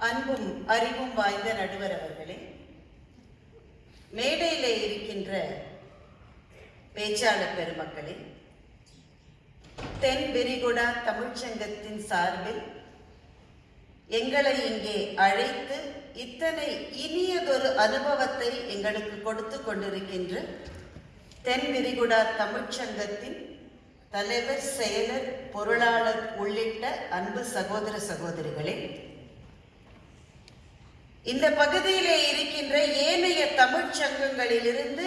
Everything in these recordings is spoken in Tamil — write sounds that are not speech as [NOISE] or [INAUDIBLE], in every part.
அன்பும் அறிவும் வாய்ந்த நடுவர் அவர்களே மேடையில் இருக்கின்ற பேச்சாளர் பெருமக்களே தென் விரிகுடா தமிழ்ச்சங்கத்தின் சார்பில் எங்களை இங்கே அழைத்து இத்தனை இனியதொரு அனுபவத்தை எங்களுக்கு கொடுத்து கொண்டிருக்கின்ற தென் விரிகுடா தமிழ்ச்சங்கத்தின் தலைவர் செயலர் பொருளாளர் உள்ளிட்ட அன்பு சகோதர சகோதரிகளே இந்த பகுதியிலே இருக்கின்ற ஏனைய தமிழ்ச் சங்கங்களிலிருந்து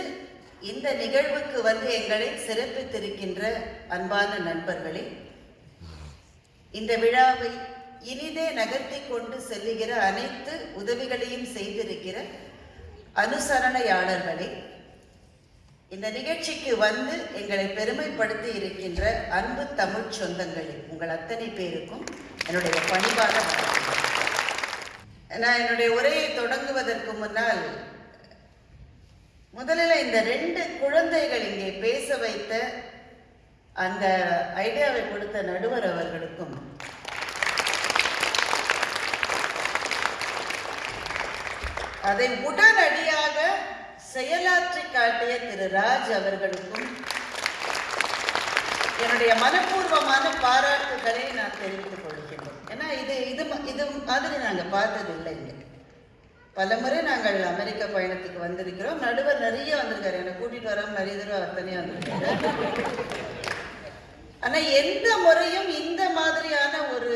இந்த நிகழ்வுக்கு வந்து எங்களை சிறப்பித்திருக்கின்ற அன்பான நண்பர்களே இந்த விழாவை இனிதே நகர்த்தி கொண்டு செல்லுகிற அனைத்து உதவிகளையும் செய்திருக்கிற அனுசரணையாளர்களே இந்த நிகழ்ச்சிக்கு வந்து எங்களை பெருமைப்படுத்தி இருக்கின்ற அன்பு தமிழ் சொந்தங்களே உங்கள் அத்தனை பேருக்கும் என்னுடைய பணிவான நான் என்னுடைய உரையை தொடங்குவதற்கு முன்னால் முதலில் இந்த ரெண்டு குழந்தைகள் இங்கே பேச வைத்த அந்த ஐடியாவை கொடுத்த நடுவர் அவர்களுக்கும் அதை உடனடியாக செயலாற்றி காட்டிய திரு ராஜ் அவர்களுக்கும் என்னுடைய மனப்பூர்வமான பாராட்டுகளை நான் தெரிவித்துக் கொள்கிறேன் ஏன்னா இது இது இது மாதிரி நாங்கள் பார்த்ததில்லை இங்கே. பலமுறை நாங்கள் அமெரிக்க பயணத்துக்கு வந்திருக்கிறோம். நடுவர் நிறைய வந்திருக்காரு. என்னை கூட்டிட்டு வராமல் நிறைய தடவை அவர் தனியாக வந்திருக்காரு. ஆனால் எந்த முறையும் இந்த மாதிரியான ஒரு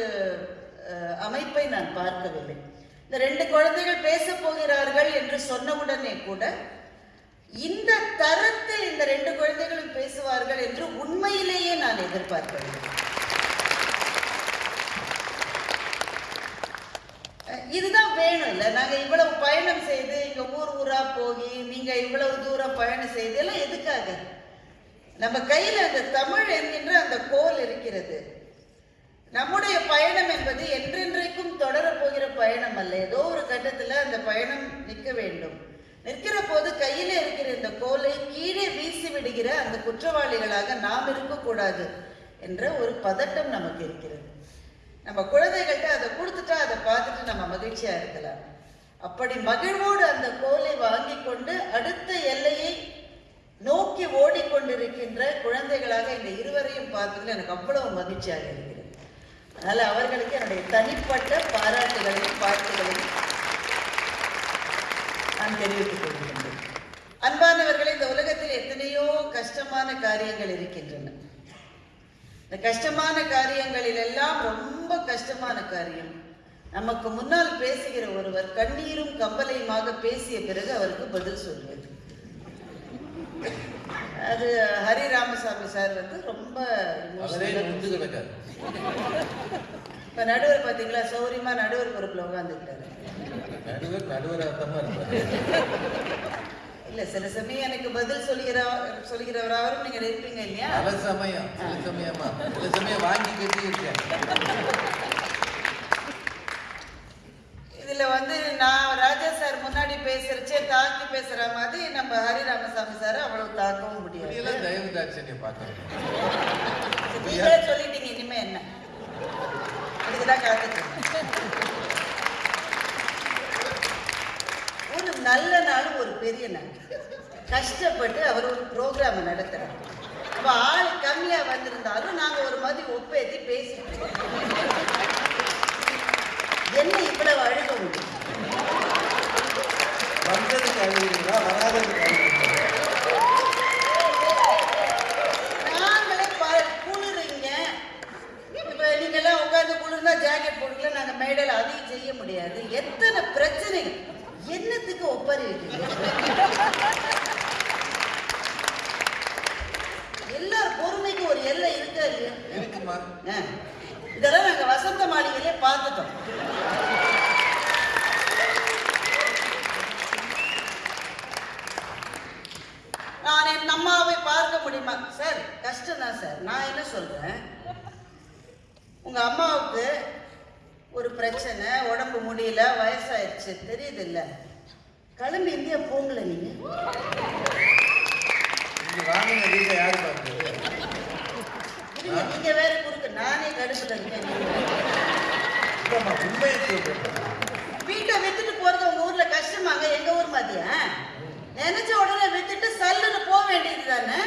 அமைப்பை நான் பார்க்கவில்லை. இந்த ரெண்டு குழந்தைகள் பேச போகிறார்கள் என்று சொன்னவுடனே கூட இந்த தரத்தில் இந்த ரெண்டு குழந்தைகளும் பேசுவார்கள் என்று உண்மையிலேயே நான் எதிர்பார்க்கவில்லை. இதுதான் வேணும் இல்லை நாங்கள் இவ்வளவு பயணம் செய்து இங்கே ஊர் ஊராக போய் நீங்கள் இவ்வளவு தூரம் பயணம் செய்து எல்லாம் எதுக்காக? நம்ம கையில் அந்த தமிழ் என்கின்ற அந்த கோல் இருக்கிறது. நம்முடைய பயணம் என்பது என்றென்றைக்கும் தொடரப் போகிற பயணம் அல்ல. ஏதோ ஒரு கட்டத்தில் அந்த பயணம் நிற்க வேண்டும். நிற்கிற போது கையில் இருக்கிற இந்த கோலை கீழே வீசி விடுகிற அந்த குற்றவாளிகளாக நாம் இருக்கக்கூடாது என்ற ஒரு பதட்டம் நமக்கு இருக்கிறது. நம்ம குழந்தைகள்கிட்ட அதை கொடுத்துட்டா அதை பார்த்துட்டு நம்ம மகிழ்ச்சியா இருக்கலாம். அப்படி மகிழ்வோடு அந்த கோலை வாங்கி கொண்டு அடுத்த எல்லையை நோக்கி ஓடிக்கொண்டிருக்கின்ற குழந்தைகளாக இந்த இருவரையும் பார்த்ததுல எனக்கு அவ்வளவு மகிழ்ச்சியாக இருக்கிறது. அதனால அவர்களுக்கு என்னுடைய தனிப்பட்ட பாராட்டுகளையும் பாட்டுகளையும் நான் தெரிவித்துக் கொள்கின்றேன். அன்பானவர்களே இந்த உலகத்தில் எத்தனையோ கஷ்டமான காரியங்கள் இருக்கின்றன. இந்த கஷ்டமான காரியங்களில் எல்லாம் ரொம்ப கஷ்டமான காரியம். நமக்கு முன்னால் பேசுகிற ஒருவர் கண்ணீரும் கம்பலையுமாக பேசிய பிறகு அவருக்கு பதில் சொல்வது அது ஹரி ராமசாமி சார் வந்து ரொம்ப இப்ப நடுவர் பாத்தீங்களா? சௌரியமா நடுவர் பொறுப்புல உட்காந்துக்கிட்டாரு நடுவர் நடுவர் அர்த்தமா இருப்பாரு. இல்ல சில சமயம் எனக்கு பதில் சொல்கிற சொல்கிறவராகவும் நீங்க இருப்பீங்க இல்லையா? பல சமயம் சில சமயமா. சில சமயம் வாங்கி கட்டி இருக்கேன் இதுல வந்து நான் ராஜா சார் முன்னாடி பேசுறச்சே தாக்கி பேசுற மாதிரி நம்ம ஹரி ராமசாமி சார் அவ்வளவு தாக்கவும் முடியாது. இப்படியெல்லாம் தயவு தாட்சணிய பார்க்கணும் நீங்களே சொல்லிட்டீங்க இனிமே என்ன? அதுக்குதான் காத்துட்டு இருக்கேன். ஒரு நல்ல நாள் ஒரு பெரிய நாள். கஷ்டப்பட்டு அவர் ஒரு ப்ரோக்ராம் நடத்துறாரு. அப்ப ஆள் கம்மியா வந்திருந்தாலும் நாங்க ஒரு மாதிரி ஒப்பேத்தி பேசிட்டு. என்ன இவ்வளவு அழுக முடியும்? நாங்களே குளிருங்க. இப்ப நீங்க எல்லாம் உட்கார்ந்து குளிர்னா ஜாக்கெட் போட்டுக்கல நாங்க மேடையில அதையும் செய்ய முடியாது. எத்தனை பிரச்சனைகள்? என்னத்துக்கு ஒப்பாரி வைக்கிறீங்க எல்லார் பொறுமைக்கு ஒரு எல்லை இருக்கா இல்லையா? இருக்குமா. இதெல்லாம் நாங்க வசந்த மாளிகையிலே பார்த்துட்டோம். நான் என் அம்மாவை பார்க்க முடியுமா? சார் கஷ்டம் தான் சார். நான் என்ன சொல்றேன்? உங்க அம்மாவுக்கு ஒரு பிரச்சனை உடம்பு முடியல வயசாயிருச்சு தெரியுது இல்ல கிளம்பி இந்தியா போங்கள நீங்க? நீங்க வீட்டை வேற குறுக்கு நானே கடுப்புல இருக்கேன். சொல்றேன். வித்துட்டு போறது உங்க ஊர்ல கஷ்டமாங்க எங்க ஊர் மாதிரியா? நினைச்ச உடனே வித்துட்டு சல்லுன்னு போக வேண்டியது தானே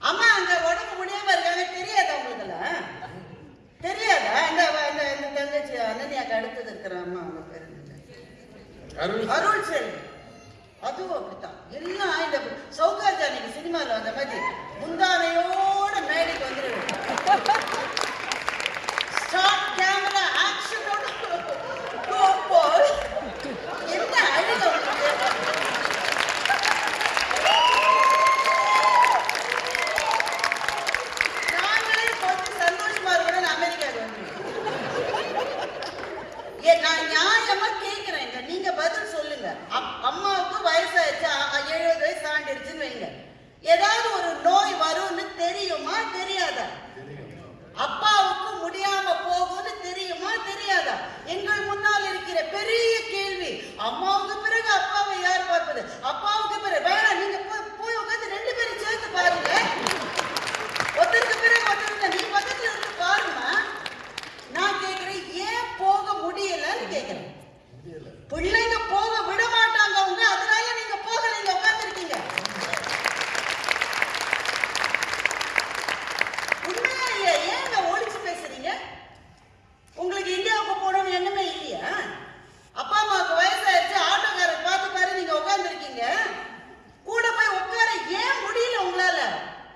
அம்மா அங்க உடம்பு முடியாம இருக்காங்க தெரியாதா உங்களுக்கெல்லாம் தெரியாதா? இந்த இந்த இந்த தங்கச்சி அனன்யாக்கு அடுத்தது இருக்கிற அம்மா அவங்க பேர்? அருள் செல்வி. அதுவும் அப்படித்தான். எல்லாம் இந்த சௌகார் ஜானகி சினிமாவில் வந்த மாதிரி முந்தானையோட மேடைக்கு வந்துடுவேன் ஸ்டார்ட் கேமரா ஆக்ஷனோட போய் என்ன அழுக உங்களுக்கு நாங்களே கொஞ்சம் சந்தோஷமா இருக்கணும்னு அமெரிக்காவுக்கு வந்துருக்கோம் ஏ நான் நியாயமா கேக்குறேன் இங்க. நீங்க பதில் சொல்லுங்க அப்- அம்மாவுக்கு வயசாயிடுச்சு அ- அ- எழுபது வயசு தாண்டிடுச்சுன்னு வைங்க. ஏதாவது ஒரு நோய் வரும்னு தெரியுமா தெரியாதா? அப்பாவுக்கு முடியாம போகும்னு தெரியுமா தெரியாதா? எங்கள் முன்னால் இருக்கிற பெரிய கேள்வி. அம்மாவுக்கு பிறகு அப்பாவை யார் பார்ப்பது? அப்பாவுக்கு பிறகு வேணாம் நீங்க போய் உட்காந்து ரெண்டு பேரும் சேர்த்து பாருங்க. ஒருத்தருக்கு பிறகு ஒருத்தருக்கு நீ பக்கத்துல இருந்து பாருமா நான் கேக்குறேன் ஏன் போக முடியலன்னு கேக்குறேன் பிள்ளைங்க போக விட மாட்டாங்க அவங்க அதனால உட்கார்ந்துருக்கீங்க. உண்மையா இல்லையா? ஏங்க ஒழிச்சு பேசுறீங்க? உங்களுக்கு இந்தியாவுக்கு போகணும்னு எண்ணமே இல்லையா? அப்பா அம்மாவுக்கு வயசாயிருச்சு ஆட்டோக்காரர் பார்த்து பாரு நீங்க உட்கார்ந்துருக்கீங்க. கூட போய் உட்கார ஏன் முடியல உங்களால?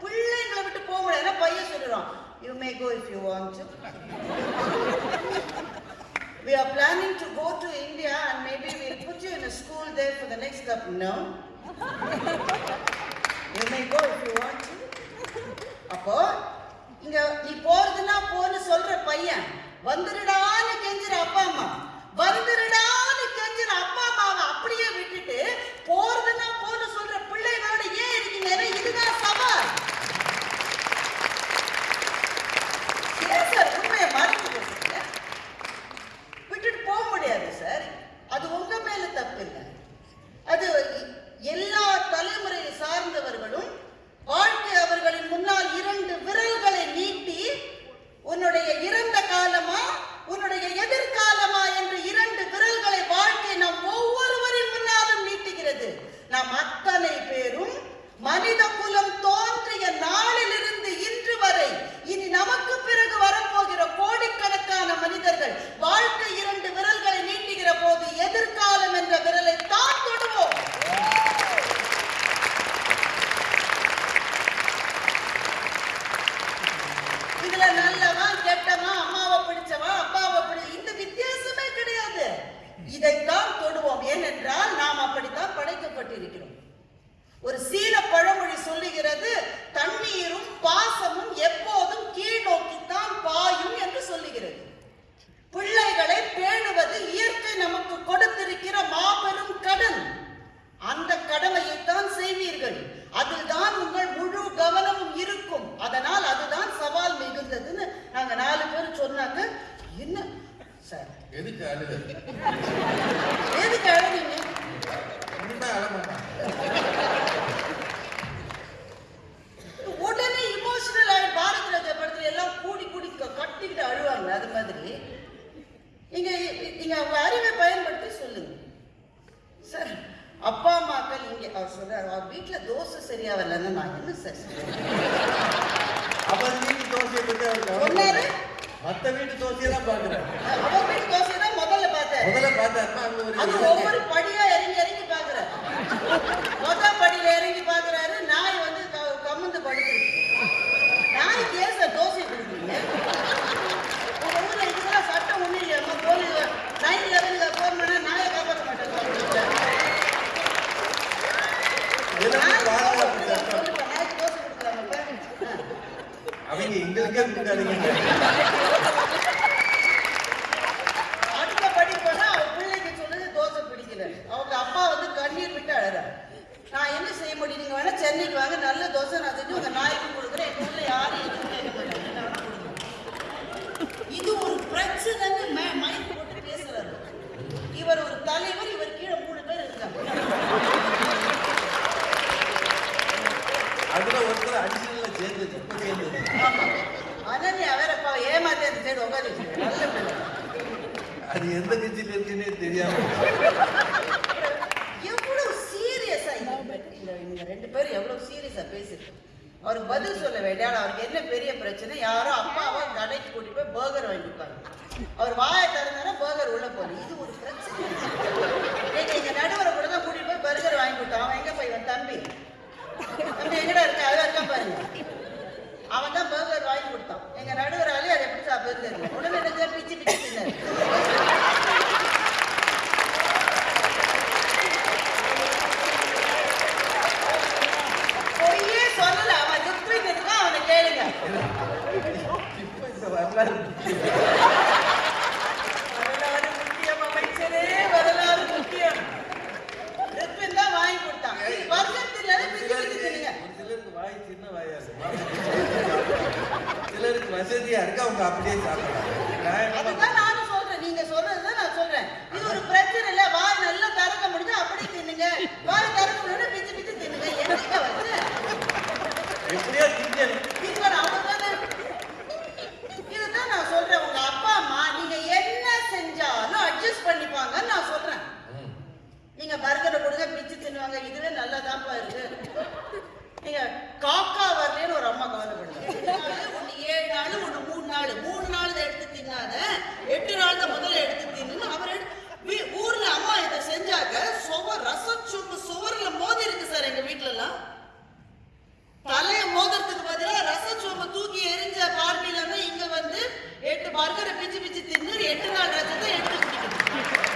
பிள்ளைங்களை விட்டு போக முடியாது பையன் சொல்லிடுவான் you may go if you want to We are planning to go to India and maybe we'll put you in a school there for the next couple. No? You may go if you want to. அப்போ இங்க நீ போறதுன்னா போன்னு சொல்ற பையன் வந்துருடான்னு கெஞ்சுற அப்பா அம்மா வந்துருடான்னு கெஞ்சுற அப்பா அம்மாவை அப்படியே விட்டுட்டு போறதுன்னா போன்னு சொல்ற பிள்ளைகளோட ஏன் இருக்கீங்க ஏன்னா இதுதான் சவால் ஏன் சார் உண்மையை மறைச்சு பேசுறீங்க விட்டுட்டு போக முடியாது சார் அது உங்க மேல தப்பு இல்லை அது எல்லா தலைமுறையை சார்ந்தவர்களும் வாழ்க்கை அவர்களின் முன்னால் இரண்டு விரல்களை நீட்டி உன்னுடைய இறந்த காலமா உன்னுடைய எதிர்காலமா என்று இரண்டு விரல்களை வாழ்க்கை நம் ஒவ்வொருவரின் முன்னாலும் நீட்டுகிறது நாம் அத்தனை பேரும் மனித குலம் தோன்றிய நாளிலிருந்து இன்று வரை இனி நமக்கு பிறகு வரப்போகிற கோடிக்கணக்கான மனிதர்கள் வாழ்க்கை இரண்டு விரல்களை நீட்டுகிற போது எதிர்காலம் என்ற விரலை தான் தொடுவோம் இதுல நல்லவன் கெட்டவன் அம்மாவை பிடிச்சவன் அப்பாவை பிடி இந்த வித்தியாசமே கிடையாது இதைத்தான் தொடுவோம் ஏனென்றால் நாம் அப்படித்தான் படைக்கப்பட்டிருக்கிறோம் ஒரு சீன பழமொழி சொல்லுகிறது தண்ணீரும் பாசமும் எப்போதும் கீழ் நோக்கித்தான் பாயும் என்று சொல்லுகிறது பிள்ளைகளை பேணுவது இயற்கை நமக்கு கொடுத்திருக்கிற மாபெரும் கடன் அந்த கடமையைத்தான் செய்வீர்கள் அதில் தான் உங்கள் முழு கவனமும் இருக்கும் அதனால் அதுதான் சவால் மிகுந்ததுன்னு நாங்க நாலு பேர் சொன்னாங்க என்ன சார் எதுக்கு அழுது ரெண்டு பேரும் எவ்வளவு சீரியஸா பேசிருக்கோம் அவருக்கு பதில் சொல்ல வேண்டிய அவருக்கு என்ன பெரிய பிரச்சனை? யாரோ அப்பாவை கடைக்கு கூட்டிட்டு போய் பர்கர் வாங்கிப்பாங்க அவர் வாயை திறந்தாரா பர்கர் உள்ள போகணும் இது ஒரு பிரச்சனை. எங்க நடுவரை கூட தான் கூட்டிட்டு போய் பர்கர் வாங்கி கொடுத்தான் அவன் எங்க போய் இவன் தம்பி? தம்பி எங்கடா இருக்கா? அதான் இருக்கா பாருங்க. அவன் தான் பர்கர் வாங்கி கொடுத்தான். எங்க நடுவராலே அதை எப்படி சாப்பிடுறது? உடனே பிச்சு பிச்சு தின்னாரு. தூக்கி இருக்கா அவனை கேளுங்க வரலாறு முக்கியம் அமைச்சரே வரலாறு முக்கியம் ரிப்பன் தான் வாங்கி கொடுத்தாங்க வருஷத்துல வாய் சின்ன வாயா சிலருக்கு வசதியா இருக்கு அவங்க அப்படியே சாப்பிடலாம் அதுதான் நானும் சொல்றேன் நீங்க சொல்றதுதான் நான் சொல்றேன் இது ஒரு பிரச்சனை இல்ல வாய் நல்லா திறக்க முடிஞ்சா அப்படி தின்னுங்க. வாய் திறக்க முடியும் பிச்சு பிச்சு தின்னுங்க. என்னங்க வந்து எப்படியோ இதுதான் நான் சொல்றேன். உங்க அப்பா அம்மா நீங்க என்ன செஞ்சாலும் அட்ஜஸ்ட் பண்ணிப்பாங்கன்னு நான் சொல்றேன். நீங்க பர்கரை கொடுங்க பிச்சு தின்னுவாங்க. இதுவே நல்லதான் பாருங்க நீங்க காக்கா வரலன்னு ஒரு அம்மா கவலைப்படுங்க ஒன்னு ஏழு நாள் ஒன்னு மூணு நாள். மூணு நாள் எடுத்து எட்டு நாள் முதல்ல எடுத்து தின்னு அவர் ஊர்ல அம்மா இதை செஞ்சாக்க சுவர் ரசம் சுவர் சுவர்ல மோதி இருக்கு சார் எங்க வீட்டுல எல்லாம் தலைய மோதிரத்துக்கு பதிலா ரசச்சோம தூக்கி எரிஞ்ச பார்வையில இருந்து இங்க வந்து எட்டு பர்கரை பிச்சு பிச்சு தின்னு எட்டு நாள் ரசத்தை எடுத்து குடிக்கணும்.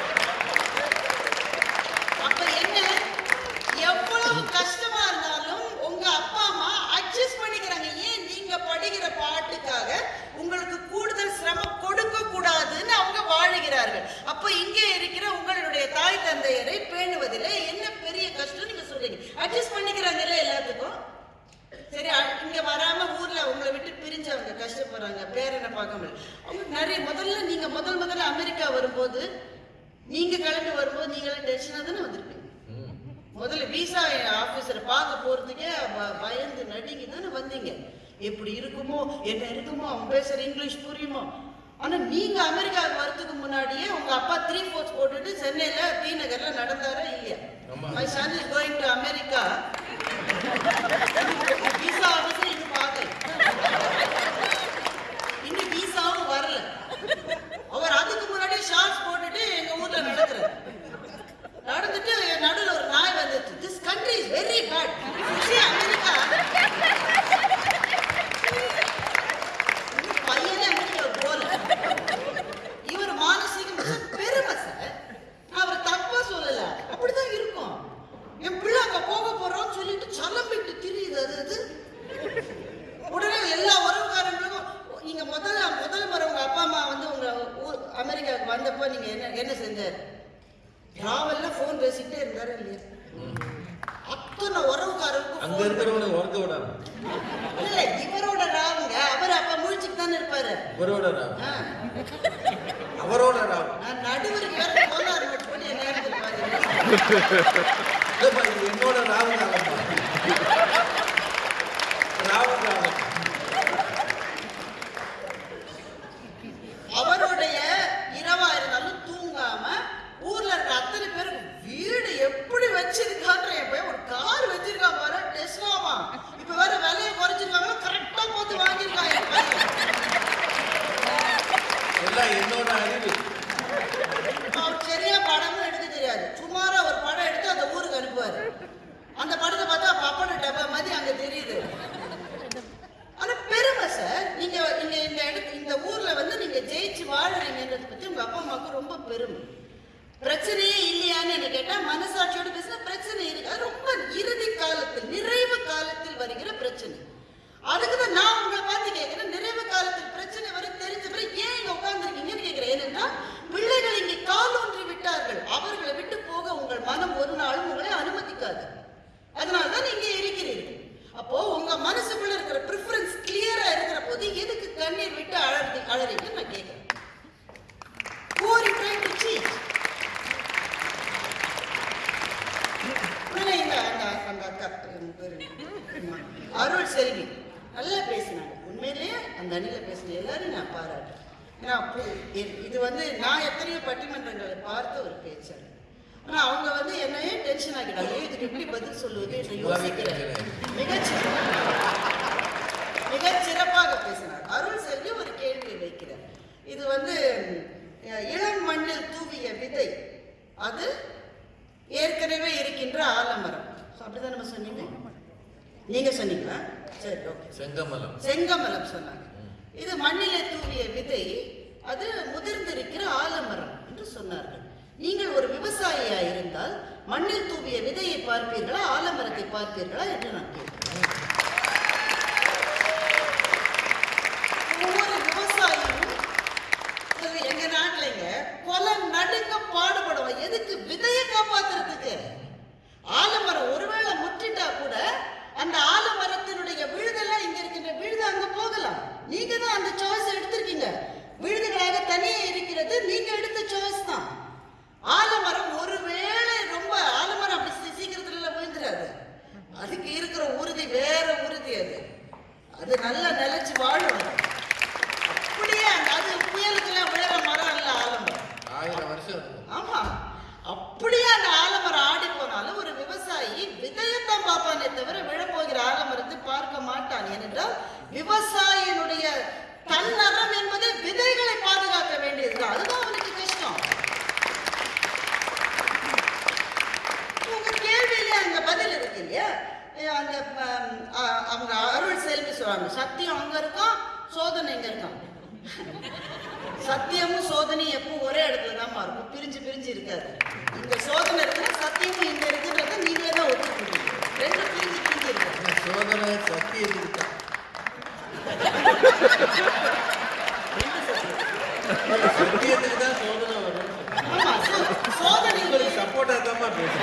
Look, you know that I'm not. I'm not. அது ஏற்கனவே இருக்கின்ற ஆலமரம். அப்படிதான் நம்ம சொன்னீங்க? நீங்க சொன்னீங்களா? சரி ஓகே செங்கமலம். செங்கமலம் சொன்னாங்க. இது மண்ணிலே தூவிய விதை அது முதிர்ந்திருக்கிற ஆலமரம் என்று சொன்னார்கள். நீங்கள் ஒரு விவசாயியா இருந்தால் மண்ணில் தூவிய விதையை பார்ப்பீர்களா ஆலமரத்தை பார்ப்பீர்களா என்று நான் கேட்டேன். கொலை நடுங்க பாடுபடுவோம். எதுக்கு? விதையை காப்பாத்துறதுக்கு. ஆலமரம் ஒருவேளை முற்றிட்டா கூட அந்த ஆலமரத்தினுடைய விழுதெல்லாம் இங்க இருக்கின்ற விழுது அங்க போகலாம். நீங்க தான் அந்த சாய்ஸ் எடுத்திருக்கீங்க. விழுதுகளாக தனியே இருக்கிறது நீங்க எடுத்த சாய்ஸ் தான். ஆலமரம் ஒருவேளை ரொம்ப ஆலமரம் அப்படி சீக்கிரத்துல விழுந்துடாது அதுக்கு இருக்கிற உறுதி வேற உறுதி அது. அது நல்லா நிலைச்சு வாழும். அப்படியே அந்த அது புயலுக்கெல்லாம் விழுற மரம் இல்லை ஆலமரம். ஆயிரம் வருஷம் ஆமா. அப்படியே அந்த ஆலமரம் ஆடி போனாலும் ஒரு விவசாயி விதையத்தான் பார்ப்பானே தவிர விழப்போகிற ஆலமரத்தை பார்க்க மாட்டான். ஏனென்றால் விவசாயினுடைய தன்னகம் என்பது விதைகளை பாதுகாக்க வேண்டியதுதான். அதுதான் அவனுக்கு கஷ்டம். உங்க கேள்வியில அந்த பதில் இருக்கு இல்லையா? அந்த அவங்க அருள் செல்வி சொல்றாங்க. சத்தியம் அங்க இருக்கான் சோதனை இங்க இருக்கான் சத்தியமும் சோதனையும் எப்போ ஒரே இடத்துல தான் இருக்கும். பிரிஞ்சு பிரிஞ்சு இருக்காது. இந்த சோதனை இருக்குன்னா சத்தியமும் இங்க இருக்குன்றத நீங்களே தான் ஒத்துக்கணும். ரெண்டு பிரிஞ்சு பிரிஞ்சு இருக்கு. சோதனை சத்தியத்துக்கு சத்தியத்துக்கு தான் சோதனை வரும். சோதனை உங்களுக்கு சப்போர்ட்டா தான் பேசுறேன்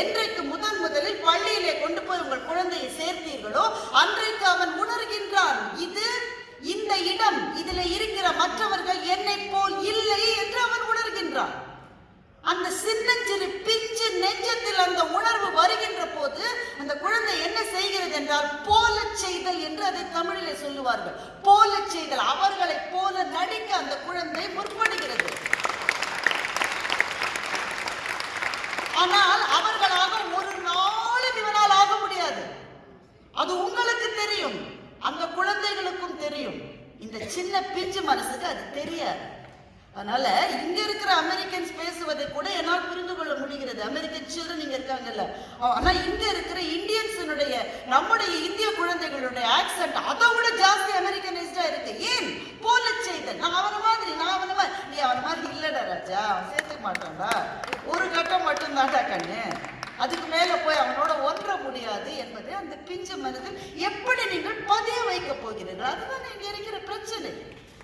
என்றைக்கு முதன் முதலில் பள்ளியிலே கொண்டு போய் உங்கள் குழந்தையை சேர்த்தீர்களோ அன்றைக்கு அவன் உணர்கின்றான் இது இந்த இடம் இதில் இருக்கிற மற்றவர்கள் என்னை போல் இல்லை என்று அவன் உணர்கின்றான். அந்த சின்னஞ்சிறு பிஞ்சு நெஞ்சத்தில் அந்த உணர்வு வருகின்ற போது அந்த குழந்தை என்ன செய்கிறது என்றால் போலச் செய்தல் என்று அதை தமிழிலே சொல்லுவார்கள். போலச் செய்தல் அவர்களைப் போல நடிக்க அந்த குழந்தை முற்படுகிறது. ஆனால் அவர்களாக ஒரு நாளும் இவனால் ஆக முடியாது. அது உங்களுக்கு தெரியும். அந்த குழந்தைகளுக்கும் தெரியும். இந்த சின்ன பிஞ்சு மனசுக்கு அது தெரியாது. அதனால இங்க இருக்கிற அமெரிக்கன்ஸ் பேசுவதை கூட என்னால் புரிந்து கொள்ள முடிகிறது. அமெரிக்கன் சில்ட்ரன் இங்க இருக்காங்கல்ல. ஆனா இங்க இருக்கிற இந்தியன்ஸினுடைய நம்முடைய இந்திய குழந்தைகளுடைய ஆக்சென்ட் அதை விட ஜாஸ்தி அமெரிக்கனைஸ்டா இருக்கு. ஏன்? போல செய்தல் நான் அவன மாதிரி நான் அவன மாதிரி. நீ அவன மாதிரி இல்லடா ராஜா. அவன் சேர்த்துக்க மாட்டான்டா. ஒரு கட்டம் மட்டும் தாண்டா கண்ணு. அதுக்கு மேல போய் அவனோட ஒன்ற முடியாது என்பதை அந்த பிஞ்சு மனதில் எப்படி நீங்கள் பதிய வைக்க போகிறீர்கள்? அதுதான் இங்க இருக்கிற பிரச்சனை.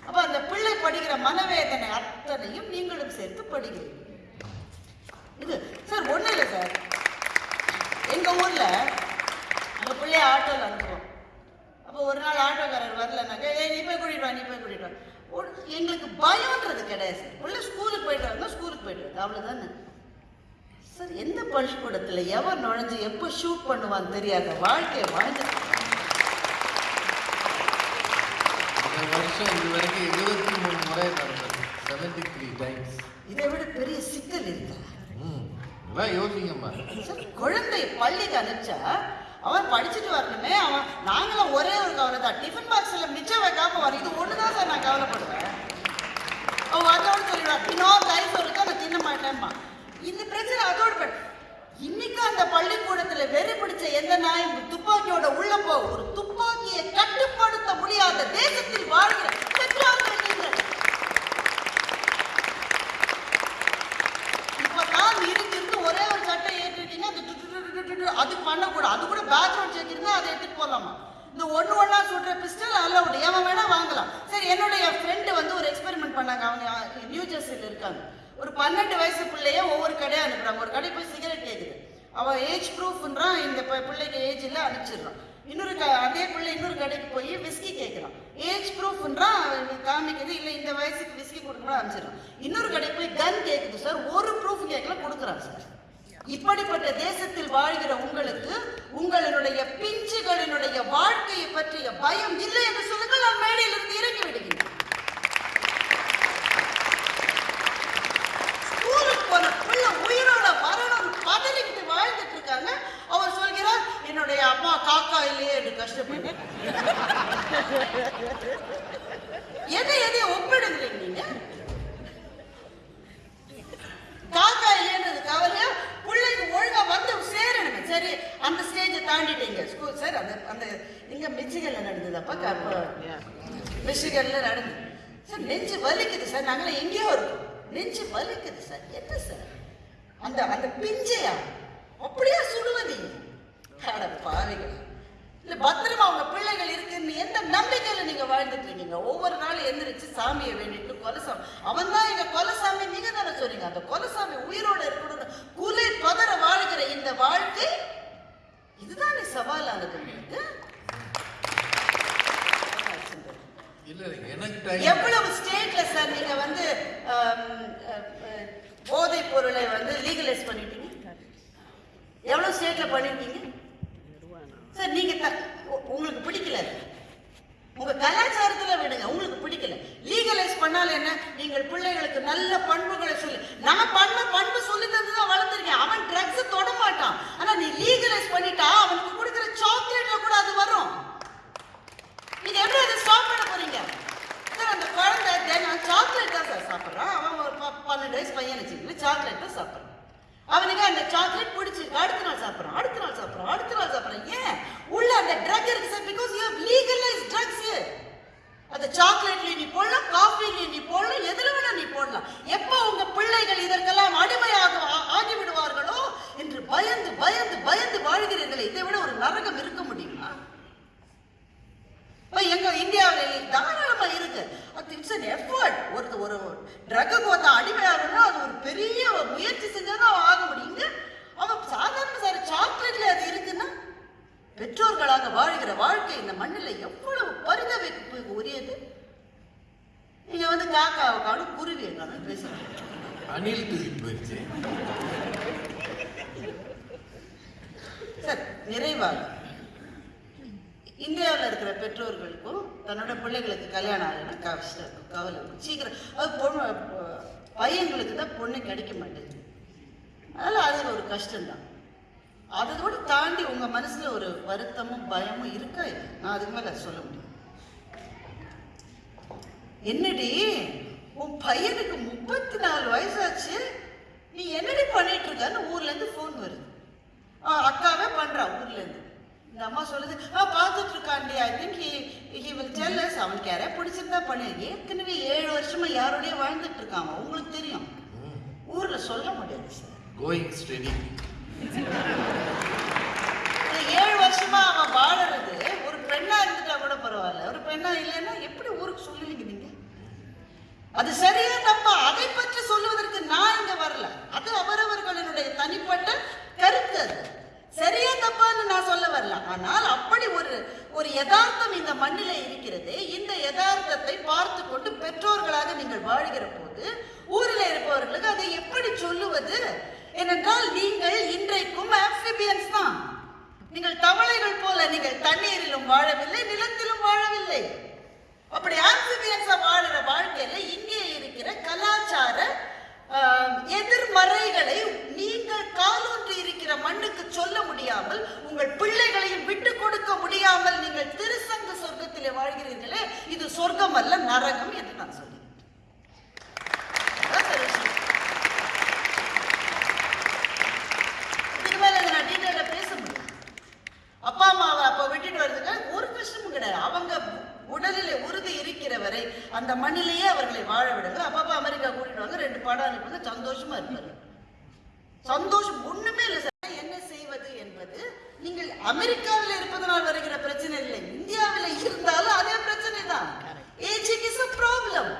அப்ப அந்த பிள்ளை படிக்கிற மனவேதனை அத்தனையும் நீங்களும் சேர்த்து படிக்கிறீங்க. இது சார் ஒன்றும் இல்லை சார். எங்க ஊர்ல அந்த பிள்ளைய ஆட்டோல அனுப்புவோம். அப்போ ஒரு நாள் ஆட்டோக்காரர் வரலனாக்கா ஏ நீ போய் கூட்டிட்டு வா நீ போய் கூட்டிட்டு வா. எங்களுக்கு பயம்ன்றது கிடையாது சார். உள்ள ஸ்கூலுக்கு போயிட்டு வரணும் ஸ்கூலுக்கு போயிட்டு வருது அவ்வளோதானே சார் எந்த பள்ளிக்கூடத்தில் எவன் நுழைஞ்சு எப்போ ஷூட் பண்ணுவான்னு தெரியாத வாழ்க்கையை வாழ்ந்து இந்த வருஷம் இது வரைக்கும் மூணு முறை நடந்தது. செவன்டி த்ரீ டைம்ஸ் இதை விட பெரிய சிக்கல் இருக்கா? ம் எல்லாம் யோசிங்கம்மா குழந்தை பள்ளிக்கு அனுப்பிச்சா அவன் படிச்சுட்டு வரணுமே அவன் நாங்களும் ஒரே ஒரு கவலை தான். டிஃபன் பாக்ஸில் மிச்சம் வைக்காம வரும். இது ஒன்று தான் சார் நான் கவலைப்படுவேன் அவன் அதோட சொல்லிடுவான் இன்னொரு ரைஸ் இருக்கு நான் தின்ன மாட்டேன்மா இந்த பிரச்சனை அதோட பட் இன்னைக்கு அந்த பள்ளிக்கூடத்துல வெறி பிடிச்ச எந்த நாயும் துப்பாக்கியோட உள்ள போ ஒரு துப்பாக்கியை கட்டுப்படுத்த முடியாத தேசத்தில் வாழ்கிற இருந்து இருந்து ஒரே ஒரு சட்டை ஏற்றிட்டீங்க அது டு அது பண்ணக்கூடாது. அது கூட பேக்ரவுண்ட் செக் இருந்தா அதை எடுத்துட்டு போலாமா? இந்த ஒன்று ஒன்றா சுடுற பிஸ்டல் அலவுட் அவன் வேணா வாங்கலாம். சரி என்னுடைய ஃப்ரெண்டு வந்து ஒரு எக்ஸ்பெரிமெண்ட் பண்ணாங்க. அவங்க நியூ ஜெர்சியில் இருக்காங்க. ஒரு பன்னெண்டு வயசு பிள்ளைய ஒவ்வொரு கடையை அனுப்புறாங்க. ஒரு கடை போய் சிகரெட் கேட்குது அவன் ஏஜ் ப்ரூஃப்ன்றான் இந்த பிள்ளைக்கு ஏஜ் இல்லை அனுப்பிச்சிடுறான். இன்னொரு க அதே பிள்ளை இன்னொரு கடைக்கு போய் விஸ்கி கேட்குறான் ஏஜ் ப்ரூஃப்ன்றான் காமிக்குது இல்லை இந்த வயசுக்கு விஸ்கி கொடுக்கணும் அனுப்பிச்சிடுறான். இன்னொரு கடைக்கு போய் கன் கேட்குது சார் ஒரு ப்ரூஃப் கேட்கல கொடுக்குறான் சார். இப்படிப்பட்ட தேசத்தில் வாழ்கிற உங்களுக்கு உங்களுடைய பிஞ்சுகளினுடைய வாழ்க்கையை பற்றிய பயம் இல்லை என்று சொல்லுங்கள். நான் மேடையிலிருந்து இறங்கி விடுகிறேன் ஸ்கூலுக்கு போன பிள்ளை உயிரோட வரணும் பதறிக்கிட்டு வாழ்ந்துட்டு அவர் சொல்கிறார் என்னுடைய அம்மா காக்கா இல்லையே என்று கஷ்டப்பட்டு. எதை எதை ஒப்பிடுகிறீங்க நீங்க? காக்கா இல்லைன்றது கவலையா பிள்ளைக்கு ஒழுங்கா வந்து சேரணுங்க சரி அந்த ஸ்டேஜை தாண்டிட்டீங்க. ஸ்கூல் சார் அந்த அந்த இங்க மிச்சிகல்ல நடந்ததப்பா அப்போ மிச்சிகல்ல நடந்தது சார் நெஞ்சு வலிக்குது சார் நாங்களாம் எங்கேயோ இருக்கோம். நெஞ்சு வலிக்குது சார் என்ன சார் அந்த அந்த பிஞ்சையா? அப்படியே சுடுவதீங்க அட பாவிகள். இல்ல பத்திரமா உங்க பிள்ளைகள் இருக்குன்னு எந்த நம்பிக்கையில நீங்க வாழ்ந்துட்டு இருக்கீங்க? ஒவ்வொரு நாளும் எந்திரிச்சு சாமியை வேண்டிட்டு கொலசாமி. அவன் தான் எங்க கொலசாமி நீங்க தானே சொன்னீங்க அந்த கொலசாமி உயிரோட இருக்கணும்னு குலை பதற வாழ்கிற இந்த வாழ்க்கை இதுதானே சவாலானது உங்களுக்கு? எவ்வளவு ஸ்டேட்ல சார் நீங்க வந்து போதைப் பொருளை வந்து லீகலைஸ் பண்ணிட்டீங்க? எவ்வளோ ஸ்டேட்டில் பண்ணியிருக்கீங்க சார் நீங்கள் த உங்களுக்கு பிடிக்கல. உங்கள் கலாச்சாரத்தில் விடுங்க உங்களுக்கு பிடிக்கல. லீகலைஸ் பண்ணால் என்ன? நீங்கள் பிள்ளைகளுக்கு நல்ல பண்புகளை சொல்லு. நான் பண்ண பண்பு சொல்லி தந்து தான் வளர்த்துருக்கேன். அவன் ட்ரக்ஸ் தொட மாட்டான். ஆனால் நீ லீகலைஸ் பண்ணிட்டா அவனுக்கு கொடுக்குற சாக்லேட்டில் கூட அது வரும். நீங்கள் எப்படி அதை ஸ்டாப் பண்ண போறீங்க? சார் அந்த குழந்தை சாக்லேட் தான் சார் சாப்பிட்றான். அவன் ஒரு பன்னெண்டு வயசு பையன் வச்சுக்கல சாக்லேட் தான் சாப்பிட்றான். அவனுக்கு அந்த சாக்லேட் பிடிச்சிருக்கு அடுத்த நாள் சாப்பிட்றான் அடுத்த நாள் சாப்பிட்றான் அடுத்த நாள் சாப்பிட்றான். ஏன்? உள்ள அந்த ட்ரக் இருக்கு sir because you legalize drugs அந்த சாக்லேட்ல நீ போடலாம் காஃபில நீ போடலாம் எதுல வேணா நீ போடலாம். எப்போ உங்க பிள்ளைகள் இதற்கெல்லாம் அடிமையாக ஆகிவிடுவார்களோ என்று பயந்து பயந்து பயந்து வாழ்கிறீர்களே இதை விட ஒரு நரகம் இருக்க முடியுமா? எங்க இந்தியாவில் தாராளமா இருக்கு. இட்ஸ் an எஃபர்ட் ஒரு ஒரு ட்ரக்குக்கு ஒருத்தன் அடிமையாகணும்னா அது ஒரு பெரிய முயற்சி செஞ்சாதான் அவன் ஆக முடியும். இங்க அவன் சாதாரண சார் சாக்லேட்ல அது இருக்குன்னா பெற்றோர்களாக வாழ்கிற வாழ்க்கை இந்த மண்ணில் எவ்வளவு பரிதவிப்புக்கு உரியது? நீங்க வந்து காக்காவை காணும் குருவியை காணும் பேசுறீங்க அணில் தூக்கிட்டு போயிடுச்சு சார் நிறைவாக. இந்தியாவில் இருக்கிற பெற்றோர்களுக்கும் தன்னோட பிள்ளைகளுக்கு கல்யாணம் ஆகணும். கஷ்டம் இருக்கும் கவலை. இருக்கும் சீக்கிரம். அது பொண்ணு பையன்களுக்கு தான் பொண்ணு கிடைக்க மாட்டேங்குது. அதனால் அது ஒரு கஷ்டம்தான். அதோடு தாண்டி உங்கள் மனசில் ஒரு வருத்தமும் பயமும் இருக்கா இல்லை நான் அதுக்கு மேலே சொல்ல முடியும். என்னடி உன் பையனுக்கு முப்பத்தி நாலு வயசாச்சு. நீ என்னடி பண்ணிட்டு இருக்கான்னு ஊர்லேருந்து ஃபோன் வருது. ஆ அக்காவே பண்ணுறா ஊர்லேருந்து இந்த அம்மா சொல்லுது ஆ பார்த்துட்டு இருக்காண்டி I think he he will tell us அவனுக்கு யாரையா பிடிச்சிருந்தா பண்ணு. ஏற்கனவே ஏழு வருஷமா யாரோடய வாழ்ந்துட்டு இருக்கான் அவன். உங்களுக்கு தெரியும். ஊர்ல சொல்ல முடியாது சார் கோயிங் ஸ்டெடி ஏழு வருஷமா அவன் வாழறது ஒரு பெண்ணா இருந்துட்டா கூட பரவாயில்ல. ஒரு பெண்ணா இல்லைன்னா எப்படி ஊருக்கு சொல்லுவீங்க நீங்க? அது சரியா தப்பா? அதை பற்றி சொல்லுவதற்கு நான் இங்க வரல. அது அவரவர்களினுடைய தனிப்பட்ட கருத்து அது. சரியா தப்பான்னு நான் சொல்ல வரல. ஆனால் அப்படி ஒரு ஒரு யதார்த்தம் இந்த மண்ணில இருக்கிறது. இந்த யதார்த்தத்தை பார்த்து கொண்டு பெற்றோர்களாக நீங்கள் வாழ்கிற போது ஊரில் இருப்பவர்களுக்கு அதை எப்படி சொல்லுவது? ஏனென்றால் நீங்கள் இன்றைக்கும் ஆப்சிபியன்ஸ் தான். நீங்கள் தவளைகள் போல நீங்கள் தண்ணீரிலும் வாழவில்லை நிலத்திலும் வாழவில்லை. அப்படி ஆம்பிபியன்ஸா வாழுற வாழ்க்கையில இங்கே இருக்கிற கலாச்சார எதிர்மறைகளை நீங்கள் காலூன்றி இருக்கிற மண்ணுக்கு சொல்ல முடியாமல் உங்கள் பிள்ளைகளையும் விட்டு கொடுக்க முடியாமல் நீங்கள் திருசங்க சொர்க்கத்திலே வாழ்கிறீர்களே இது சொர்க்கம் அல்ல நரகம் என்று நான் சொல்கிறேன் அதான் சார் விஷயம். இதுக்கு மேல இதை நான் டீட்டெயிலாக பேச முடியும் அப்பா அம்மாவை அப்போ விட்டுட்டு வர்றதுக்கு ஒரு கஷ்டமும் கிடையாது அவங்க உடலில் உறுதி இருக்கிற வரை அந்த மண்ணிலேயே அவர்களை வாழ விடுங்க அப்பப்போ அமெரிக்கா கூட்டிட்டு வாங்க ரெண்டு படம் அனுப்புங்க சந்தோஷமா இருப்பாரு சந்தோஷம் ஒண்ணுமே இல்லை சார் என்ன செய்வது என்பது நீங்கள் அமெரிக்காவில் இருப்பதனால் வருகிற பிரச்சனை இல்லை இந்தியாவில் இருந்தாலும் அதே பிரச்சனை தான் ஏஜிங் இஸ் a ப்ராப்ளம்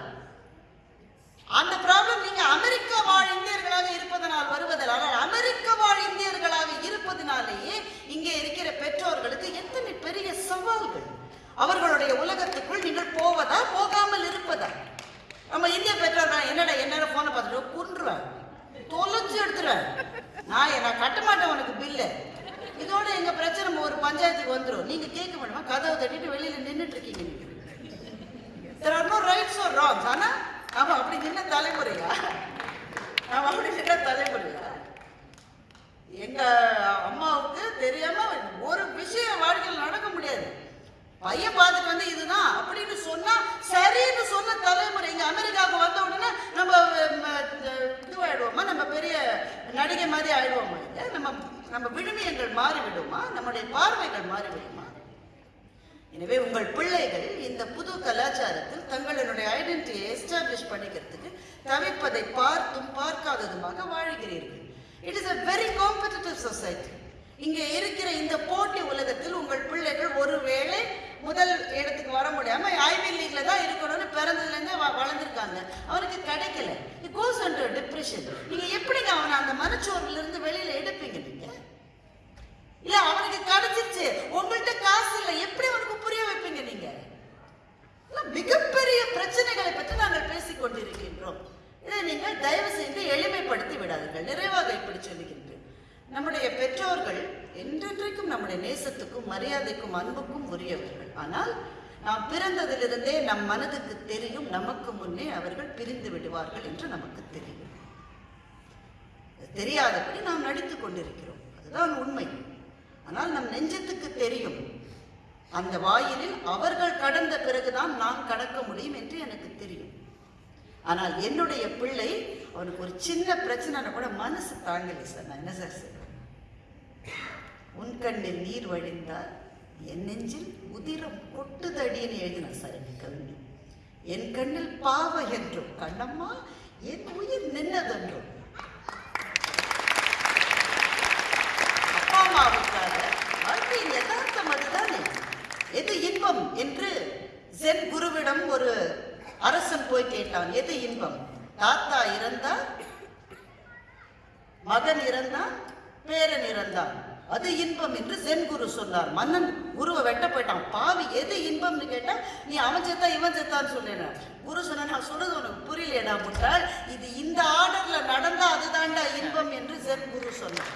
அந்த ப்ராப்ளம் நீங்க அமெரிக்கா வாழ் இந்தியர்களாக இருப்பதனால் வருவதில் ஆனால் அமெரிக்க வாழ் இந்தியர்களாக இருப்பதனாலேயே இங்கே இருக்கிற பெற்றோர்களுக்கு எத்தனை பெரிய சவால்கள் அவர்களுடைய உலகத்துக்குள் நீங்கள் போவதா போகாமல் இருப்பதா நம்ம இந்திய பெற்றோர் நான் என்னடா என்னடா போனை பார்த்துட்டு குன்றுவேன் தொலைச்சு எடுத்துருவேன் நான் நான் கட்ட மாட்டேன் உனக்கு பில்லு இதோட எங்க பிரச்சனை ஒரு பஞ்சாயத்துக்கு வந்துரும் நீங்க கேட்க மாட்டோமா கதவை தட்டிட்டு வெளியில நின்னுட்டு இருக்கீங்க நீங்க there are no rights or wrongs ஆனா நாம அப்படி நின்ன தலைமுறையா நாம அப்படி நின்ன தலைமுறையா எங்க அம்மாவுக்கு தெரியாம ஒரு விஷயம் வாழ்க்கையில் நடக்க முடியாது பையன் பார்த்துட்டு வந்து இதுதான் அப்படின்னு சொன்னா சரின்னு சொன்ன தலைமுறை இங்க அமெரிக்காவுக்கு வந்த உடனே நம்ம ம, இதுவாயிடுவோமா நம்ம பெரிய நடிகை மாதிரி ஆயிடுவோமா இல்ல நம்ம நம்ம விழுமியங்கள் மாறிவிடுமா நம்முடைய பார்வைகள் மாறிவிடுமா எனவே உங்கள் பிள்ளைகள் இந்த புது கலாச்சாரத்தில் தங்களினுடைய ஐடென்டிட்டியை எஸ்டாப்ளிஷ் பண்ணிக்கிறதுக்கு தவிப்பதை பார்த்தும் பார்க்காததுமாக வாழ்கிறீர்கள் it is a very competitive society இங்கே இருக்கிற இந்த போட்டி உலகத்தில் உங்கள் பிள்ளைகள் ஒருவேளை முதல் இடத்துக்கு வர முடியாம ஐவி லீக்ல தான் இருக்கணும்னு பிறந்ததுலேருந்து வ வளர்ந்துருக்காங்க. அவனுக்கு கிடைக்கல. இட் கோஸ் அண்ட் டிப்ரெஷன் நீங்க எப்படிங்க அவனை அந்த மனச்சோர்வுல இருந்து வெளியில எடுப்பீங்க நீங்க? இல்ல அவனுக்கு கிடைச்சிருச்சு. உங்கள்கிட்ட காசு இல்லை. எப்படி அவனுக்கு புரிய வைப்பீங்க நீங்க? மிகப்பெரிய பிரச்சனைகளை பற்றி நாங்கள் பேசிக் கொண்டிருக்கின்றோம் இதை நீங்கள் தயவு செய்து எளிமைப்படுத்தி விடாதீர்கள். நிறைவாக இப்படி சொல்லுகின்றேன் நம்முடைய பெற்றோர்கள் என்றென்றைக்கும் நம்முடைய நேசத்துக்கும் மரியாதைக்கும் அன்புக்கும் உரியவர்கள். ஆனால் நாம் பிறந்ததிலிருந்தே நம் மனதுக்கு தெரியும் நமக்கு முன்னே அவர்கள் பிரிந்து விடுவார்கள் என்று நமக்கு தெரியும். தெரியாதபடி நாம் நடித்து கொண்டிருக்கிறோம். அதுதான் உண்மை. ஆனால் நம் நெஞ்சத்துக்கு தெரியும். அந்த வாயிலில் அவர்கள் கடந்த பிறகுதான் நான் கடக்க முடியும் என்று எனக்கு தெரியும். ஆனால் என்னுடைய பிள்ளை அவனுக்கு ஒரு சின்ன பிரச்சனைனா கூட மனசு தாங்கலை சார். நான் என்ன சார் உன் கண்ணில் நீர் வழிந்தால் என் நெஞ்சில் உதிரம் கொட்டுதடின்னு எழுதின சரணி என் கவிஞன். என் கண்ணில் பாவ என்றும் கண்ணம்மா என் உயிர் நின்னதென்றும். அப்பா அம்மாவுக்காக வாழ்க்கையில் எது இன்பம் என்று சென் குருவிடம் ஒரு அரசன் போய் கேட்டான். எது இன்பம்? தாத்தா இறந்தா மகன் இறந்தான் பேரன் இறந்தான் அது இன்பம் என்று சென் குரு சொன்னார். மன்னன் குருவை வெட்ட போயிட்டான். பாவி எது இன்பம்னு கேட்டா நீ அவன் செத்தா இவன் செத்தான்னு சொன்னேன் குரு சொன்ன நான் சொல்றது உனக்கு புரியலையடா முட்டாள். இது இந்த ஆர்டர்ல நடந்தா அதுதான்டா இன்பம் என்று சென் குரு சொன்னார்.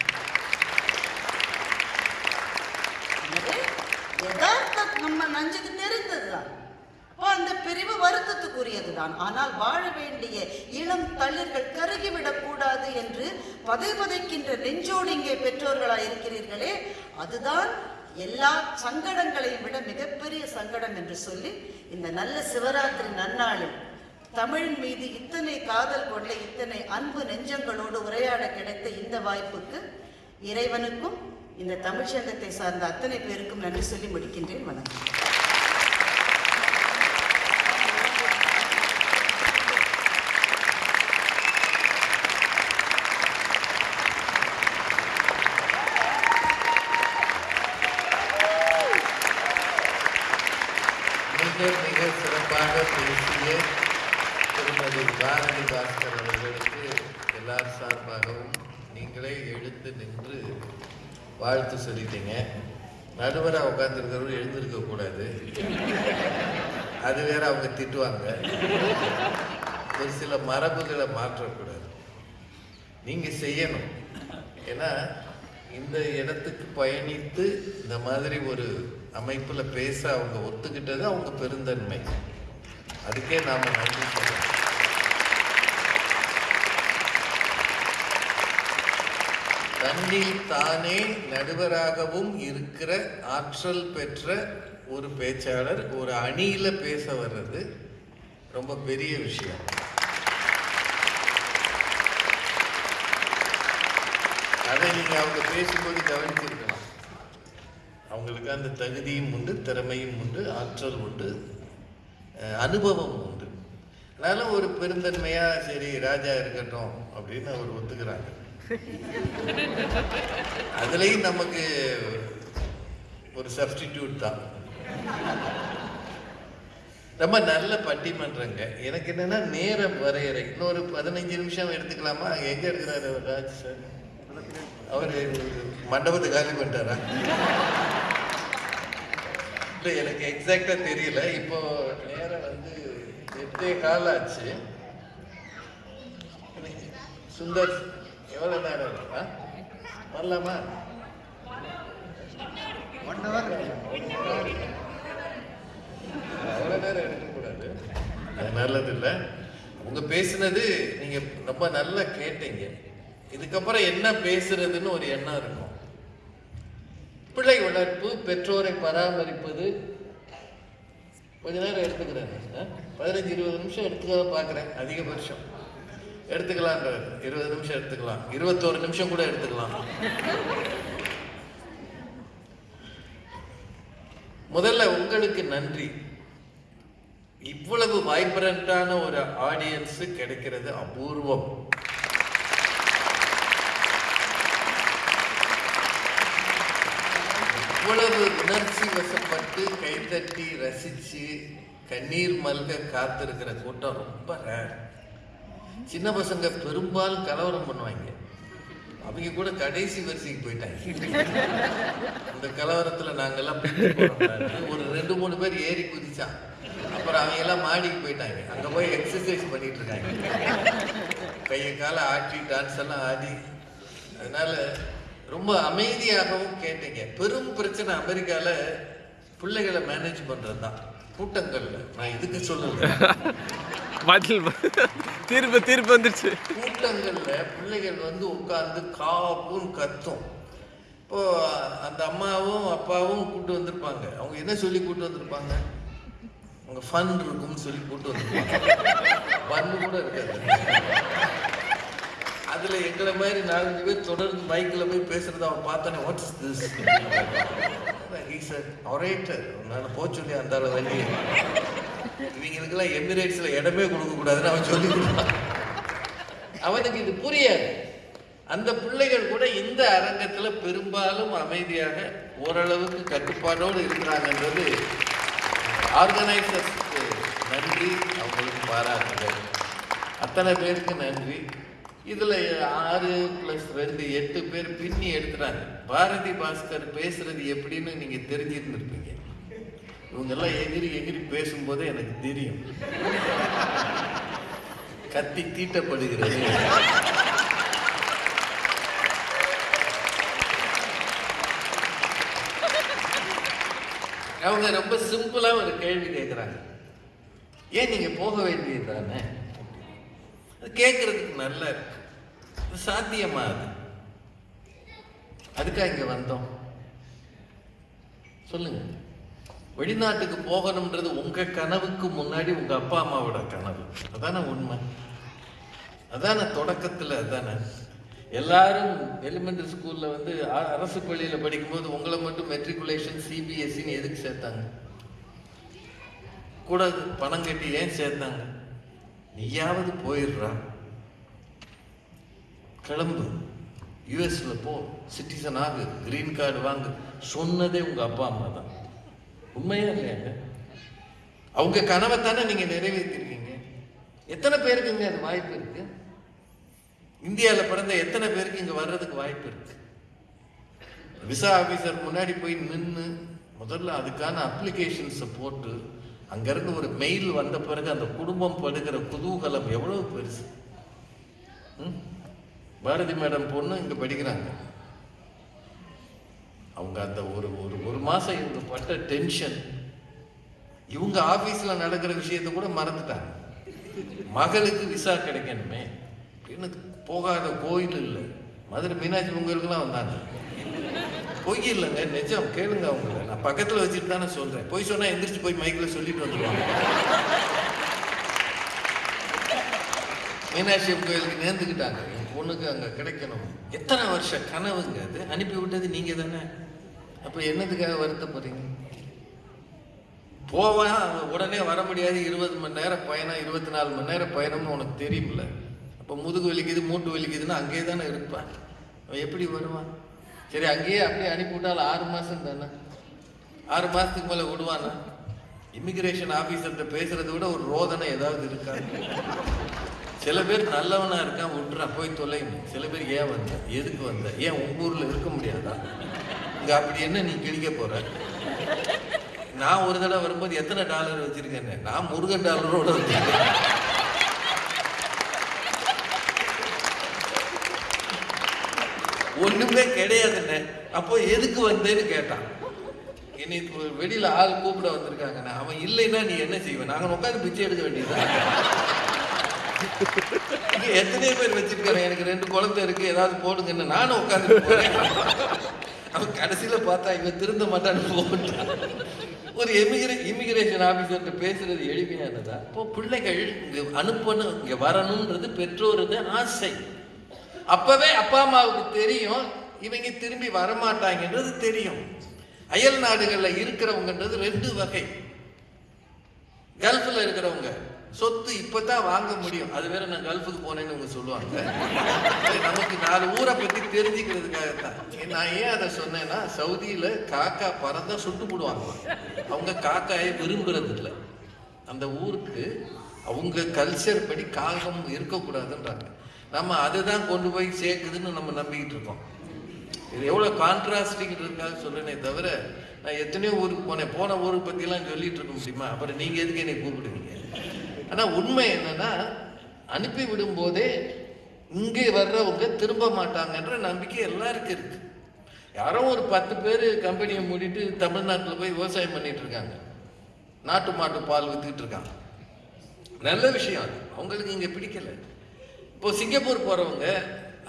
எனவே, யதார்த்தம் நம்ம நஞ்சுக்கு அப்போ அந்த பிரிவு வருத்தத்துக்குரியதுதான். ஆனால் வாழ வேண்டிய இளம் தளிர்கள் கருகிவிடக் கூடாது என்று பதை பதைக்கின்ற நெஞ்சோடு இங்கே பெற்றோர்களாக இருக்கிறீர்களே அதுதான் எல்லா சங்கடங்களையும் விட மிகப்பெரிய சங்கடம் என்று சொல்லி இந்த நல்ல சிவராத்திரி நன்னாளில் தமிழின் மீது இத்தனை காதல் கொண்ட இத்தனை அன்பு நெஞ்சங்களோடு உரையாட கிடைத்த இந்த வாய்ப்புக்கு இறைவனுக்கும் இந்த தமிழ்ச்சங்கத்தை சார்ந்த அத்தனை பேருக்கும் நன்றி சொல்லி முடிக்கின்றேன். வணக்கம் மிக மிக சிறப்பாக பேசிய திருமதி பாரதி பாஸ்கர் அவர்களுக்கு எல்லார் சார்பாகவும் நீங்களே எழுந்து நின்று வாழ்த்து சொல்லிட்டீங்க நடுவராக உட்காந்துருக்கிறவர் எழுந்திருக்க கூடாது. அது வேற அவங்க திட்டுவாங்க. ஒரு சில மரபுகளை மாற்றக்கூடாது. நீங்க செய்யணும். ஏன்னா இந்த இடத்துக்கு பயணித்து இந்த மாதிரி ஒரு அமைப்பில் பேச அவங்க ஒத்துக்கிட்டது அவங்க பெருந்தன்மை. அதுக்கே நாம நன்றி சொல்லணும். தன்னில் தானே நடுவராகவும் இருக்கிற ஆற்றல் பெற்ற ஒரு பேச்சாளர் ஒரு அணியில் பேச வர்றது ரொம்ப பெரிய விஷயம். அதை நீங்க அவங்க பேசும்போது கவனிச்சிருக்கலாம். அவங்களுக்கு அந்த தகுதியும் உண்டு திறமையும் உண்டு ஆற்றல் உண்டு அனுபவம் உண்டு. அதனால ஒரு பெருந்தன்மையா சரி ராஜா இருக்கட்டும் அப்படின்னு அவர் ஒத்துக்கிறாங்க. அதுலேயும் நமக்கு ஒரு சப்ஸ்டிடியூட் தான். ரொம்ப நல்ல பட்டிமன்றங்க. எனக்கு என்னன்னா நேரம் வரையறை. இன்னொரு பதினஞ்சு நிமிஷம் எடுத்துக்கலாமா? எங்க இருக்கிறாரு அவர் ராஜ் சார்? அவர் மண்டபத்தை காலி பண்ணிட்டாரா இல்லை எனக்கு எக்ஸாக்டா தெரியல. இப்போ நேரம் வந்து எட்டே கால் ஆச்சு. சுந்தர் எவ்வளவு நேரம் இருக்கு? வரலாமா? அவ்வளவு நேரம் எடுக்கக்கூடாது அது நல்லது இல்லை. உங்க பேசுனது நீங்க ரொம்ப நல்லா கேட்டீங்க. இதுக்கப்புறம் என்ன பேசுறதுன்னு ஒரு எண்ணம் இருக்கும். பிள்ளை வளர்ப்பு பெற்றோரை பராமரிப்பது. கொஞ்ச நேரம் எடுத்துக்கிறேன்? பதினஞ்சு இருபது நிமிஷம் எடுத்துக்க பார்க்குறேன். அதிகபட்சம். எடுத்துக்கலாம் இருபது நிமிஷம் எடுத்துக்கலாம். இருபத்தோரு நிமிஷம் கூட எடுத்துக்கலாம். முதல்ல உங்களுக்கு நன்றி. இவ்வளவு வைப்ரண்டான ஒரு ஆடியன்ஸ் கிடைக்கிறது அபூர்வம். இவ்வளவு உணர்ச்சி வசப்பட்டு கைத்தட்டி ரசிச்சு கண்ணீர் மல்க காத்திருக்கிற கூட்டம் ரொம்ப ரேர் சின்ன பசங்க பெரும்பாலும் கலவரம் பண்ணுவாங்க. அவங்க கூட கடைசி வரிசைக்கு போயிட்டாங்க. அந்த கலவரத்துல நாங்கெல்லாம் ஒரு ரெண்டு மூணு பேர் ஏறி குதிச்சான் அப்புறம் அவங்க எல்லாம் மாடிக்கு போயிட்டாங்க. அங்க போய் எக்ஸசைஸ் பண்ணிட்டு இருக்காங்க. கையை காலை ஆட்டி டான்ஸ் எல்லாம் ஆடி. அதனால ரொம்ப அமைதியாகவும் கேட்டீங்க. பெரும் பிரச்சனை அமெரிக்கால பிள்ளைகளை மேனேஜ் பண்ணுறது தான் கூட்டங்கள்ல. நான் இதுக்கு சொல்லல [LAUGHS] பதில். தீர்ப்பு தீர்ப்பு வந்துருச்சு. கூட்டங்களில் பிள்ளைகள் வந்து உட்கார்ந்து காப்புன்னு கத்தும். இப்போ அந்த அம்மாவும் அப்பாவும் கூட்டு வந்திருப்பாங்க. அவங்க என்ன சொல்லி கூட்டு வந்திருப்பாங்க? அவங்க ஃபன் இருக்கும்னு சொல்லி கூட்டு வந்திருப்பாங்க. ஃபன் கூட இருக்காது. அதுல எங்களை மாதிரி நாலஞ்சு பேர் தொடர்ந்து மைக்கில் போய் பேசுறத அவன் பார்த்தோன்னே வாட்ஸ் திஸ் ஹீஸ் ஒரேட்டர் உன்னால போச்சு அந்த அளவு வெளியே இவங்களுக்கெல்லாம் எமிரேட்ஸில் இடமே கொடுக்கக்கூடாதுன்னு அவன் சொல்லி அவனுக்கு இது புரியாது. அந்த பிள்ளைகள் கூட இந்த அரங்கத்தில் பெரும்பாலும் அமைதியாக ஓரளவுக்கு கட்டுப்பாடோடு இருக்கிறாங்கன்றது ஆர்கனைசர்ஸ்க்கு நன்றி அவங்களுக்கு பாராட்டுகள். அத்தனை பேருக்கு நன்றி. இதில் ஆறு ப்ளஸ் ரெண்டு எட்டு பேர் பின்னி எடுத்துறாங்க பாரதி பாஸ்கர் பேசுறது எப்படின்னு நீங்கள் தெரிஞ்சிருந்துருப்பீங்க. இவங்கெல்லாம் எகிரி எகிரி பேசும்போது எனக்கு தெரியும். கத்தி தீட்டப்படுகிறது. அவங்க ரொம்ப சிம்பிளா ஒரு கேள்வி கேட்குறாங்க ஏன் நீங்க போக வேண்டியது தானே? அது கேட்கறதுக்கு நல்லா இருக்கு. சாத்தியமா அது? அதுக்காக இங்க வந்தோம். சொல்லுங்க. வெளிநாட்டுக்கு போகணுன்றது உங்கள் கனவுக்கு முன்னாடி உங்கள் அப்பா அம்மாவோட கனவு. அதானே உண்மை? அதானே தொடக்கத்தில் அதானே? எல்லாரும் எலிமெண்டரி ஸ்கூலில் வந்து அரசு பள்ளியில் படிக்கும்போது உங்களை மட்டும் மெட்ரிகுலேஷன் சிபிஎஸ்சின்னு எதுக்கு சேர்த்தாங்க? கூட பணம் கட்டி ஏன் சேர்த்தாங்க? நீயாவது போயிடுறா. கிளம்பு. யூஎஸில் போ. சிட்டிசன் ஆகு. கிரீன் கார்டு வாங்கு. சொன்னதே உங்கள் அப்பா அம்மா தான். உண்மையா இல்லையாங்க அவங்க கனவை தானே நீங்க நிறைவேற்றிருக்கீங்க. எத்தனை பேருக்குங்க அது வாய்ப்பு இருக்கு? இந்தியாவில் பிறந்த எத்தனை பேருக்கு இங்க வர்றதுக்கு வாய்ப்பு இருக்கு? விசா ஆபீசர் முன்னாடி போய் நின்று முதல்ல அதுக்கான அப்ளிகேஷன்ஸை போட்டு அங்கேருந்து ஒரு மெயில் வந்த பிறகு அந்த குடும்பம் படுகிற குதூகலம் எவ்வளவு பெருசு? ம்? பாரதி மேடம் பொண்ணு இங்கே படிக்கிறாங்க. அவங்க அந்த ஒரு ஒரு ஒரு மாதம் இவங்க பட்ட டென்ஷன் இவங்க ஆஃபீஸில் நடக்கிற விஷயத்தை கூட மறந்துட்டாங்க. மகளுக்கு விசா கிடைக்கணுமே. அப்படின்னு போகாத கோயில் இல்லை. மதுரை மீனாட்சி பொங்கலுக்குலாம் வந்தாங்க. பொய் இல்லைங்க நிஜம். கேளுங்க அவங்கள. நான் பக்கத்தில் வச்சுட்டு தானே சொல்கிறேன் பொய் சொன்னால் எந்திரிச்சு போய் மைக்கில் சொல்லிட்டு வந்துருவாங்க. மீனாட்சி கோயிலுக்கு நேர்ந்துக்கிட்டாங்க என் பொண்ணுக்கு அங்கே கிடைக்கணும். எத்தனை வருஷம் கனவுங்க அது? அனுப்பி விட்டது நீங்கள் தானே அப்போ என்னதுக்காக வருத்தப்படுறீங்க போவான் அவன் உடனே வர முடியாது. இருபது மணி நேரம் பயணம் இருபத்தி நாலு மணி நேரம் பயணம்னு உனக்கு தெரியும்ல. அப்போ முதுகு வலிக்குது மூட்டு வலிக்குதுன்னா அங்கேயே தானே இருப்பான். அவன் எப்படி வருவான்? சரி அங்கேயே அப்படியே அனுப்பி விட்டாலும் ஆறு மாதம் தானே? ஆறு மாதத்துக்கு மேலே விடுவானா? இமிகிரேஷன் ஆஃபீஸர்கிட்ட பேசுறதை விட ஒரு ரோதனை ஏதாவது இருக்கா? சில பேர் நல்லவனாக இருக்கான் விட்டுறான் போய் தொலைங்க சில பேர் ஏன் வந்த? எதுக்கு வந்த? ஏன் உங்கள் ஊரில் இருக்க முடியாதா? அங்கே அப்படி என்ன நீ கிழிக்க போற? நான் ஒரு தடவை வரும்போது எத்தனை டாலர் வச்சிருக்கேன்னு? நான் முருகன் டாலரோட வச்சிருக்கேன். ஒண்ணுமே கிடையாதுண்ணே அப்போ எதுக்கு வந்தேன்னு கேட்டான். என்னை வெளியில் வெளியில ஆள் கூப்பிட வந்திருக்காங்கண்ணே அவன் இல்லைன்னா நீ என்ன செய்வேன் நாங்கள் உட்காந்து பிச்சை எடுக்க வேண்டியதுதான் எத்தனை பேர் வச்சிருக்காங்க. எனக்கு ரெண்டு குழந்தை இருக்கு. ஏதாவது போடுங்கன்னு நானும் உட்காந்து போறேன். அவன் கடைசியில் பார்த்தா இவன் திருந்த மாட்டான்னு போட்டான் ஒரு எமிகிரே இமிகிரேஷன் ஆஃபீஸர்கிட்ட பேசுறது எளிமையானதா இப்போ பிள்ளைகள் இங்கே அனுப்பணும் இங்கே வரணுன்றது பெற்றோரது ஆசை. அப்பவே அப்பா அம்மாவுக்கு தெரியும் இவங்க திரும்பி வரமாட்டாங்கன்றது தெரியும். அயல் நாடுகளில் இருக்கிறவங்கன்றது ரெண்டு வகை. கல்ஃபில் இருக்கிறவங்க. சொத்து இப்பதான் வாங்க முடியும். அது வேற நான் கல்ஃபுக்கு போனேன்னு அவங்க சொல்லுவாங்க. நமக்கு நாலு ஊரை பத்தி தெரிஞ்சுக்கிறதுக்காகத்தான். நான் ஏன் அதை சொன்னேன்னா சவுதியில காக்கா பறந்தா சுட்டு போடுவாங்க. அவங்க காக்காயை விரும்புறது இல்லை அந்த ஊருக்கு அவங்க கல்ச்சர் படி காகம் இருக்கக்கூடாதுன்றாங்க. நம்ம அதுதான் கொண்டு போய் சேர்க்குதுன்னு நம்ம நம்பிக்கிட்டு இருக்கோம். இது எவ்வளோ கான்ட்ராஸ்டிங்கிறதுக்காக சொல்றேனே தவிர நான் எத்தனையோ ஊருக்கு போனேன். போன ஊரை பற்றிலாம் சொல்லிட்டு இருக்க முடியுமா? அப்புறம் நீங்கள் எதுக்கு என்னை கூப்பிடுவீங்க? ஆனால் உண்மை என்னன்னா அனுப்பி விடும் போதே இங்கே வர்றவங்க திரும்ப மாட்டாங்கன்ற நம்பிக்கை எல்லாருக்கும் இருக்கு யாரோ ஒரு பத்து பேர் கம்பெனியை மூடிட்டு தமிழ்நாட்டில் போய் விவசாயம் பண்ணிட்டு இருக்காங்க. நாட்டு மாட்டு பால் வித்துக்கிட்டு இருக்காங்க. நல்ல விஷயம் அது. அவங்களுக்கு இங்கே பிடிக்கல. இப்போ சிங்கப்பூர் போகிறவங்க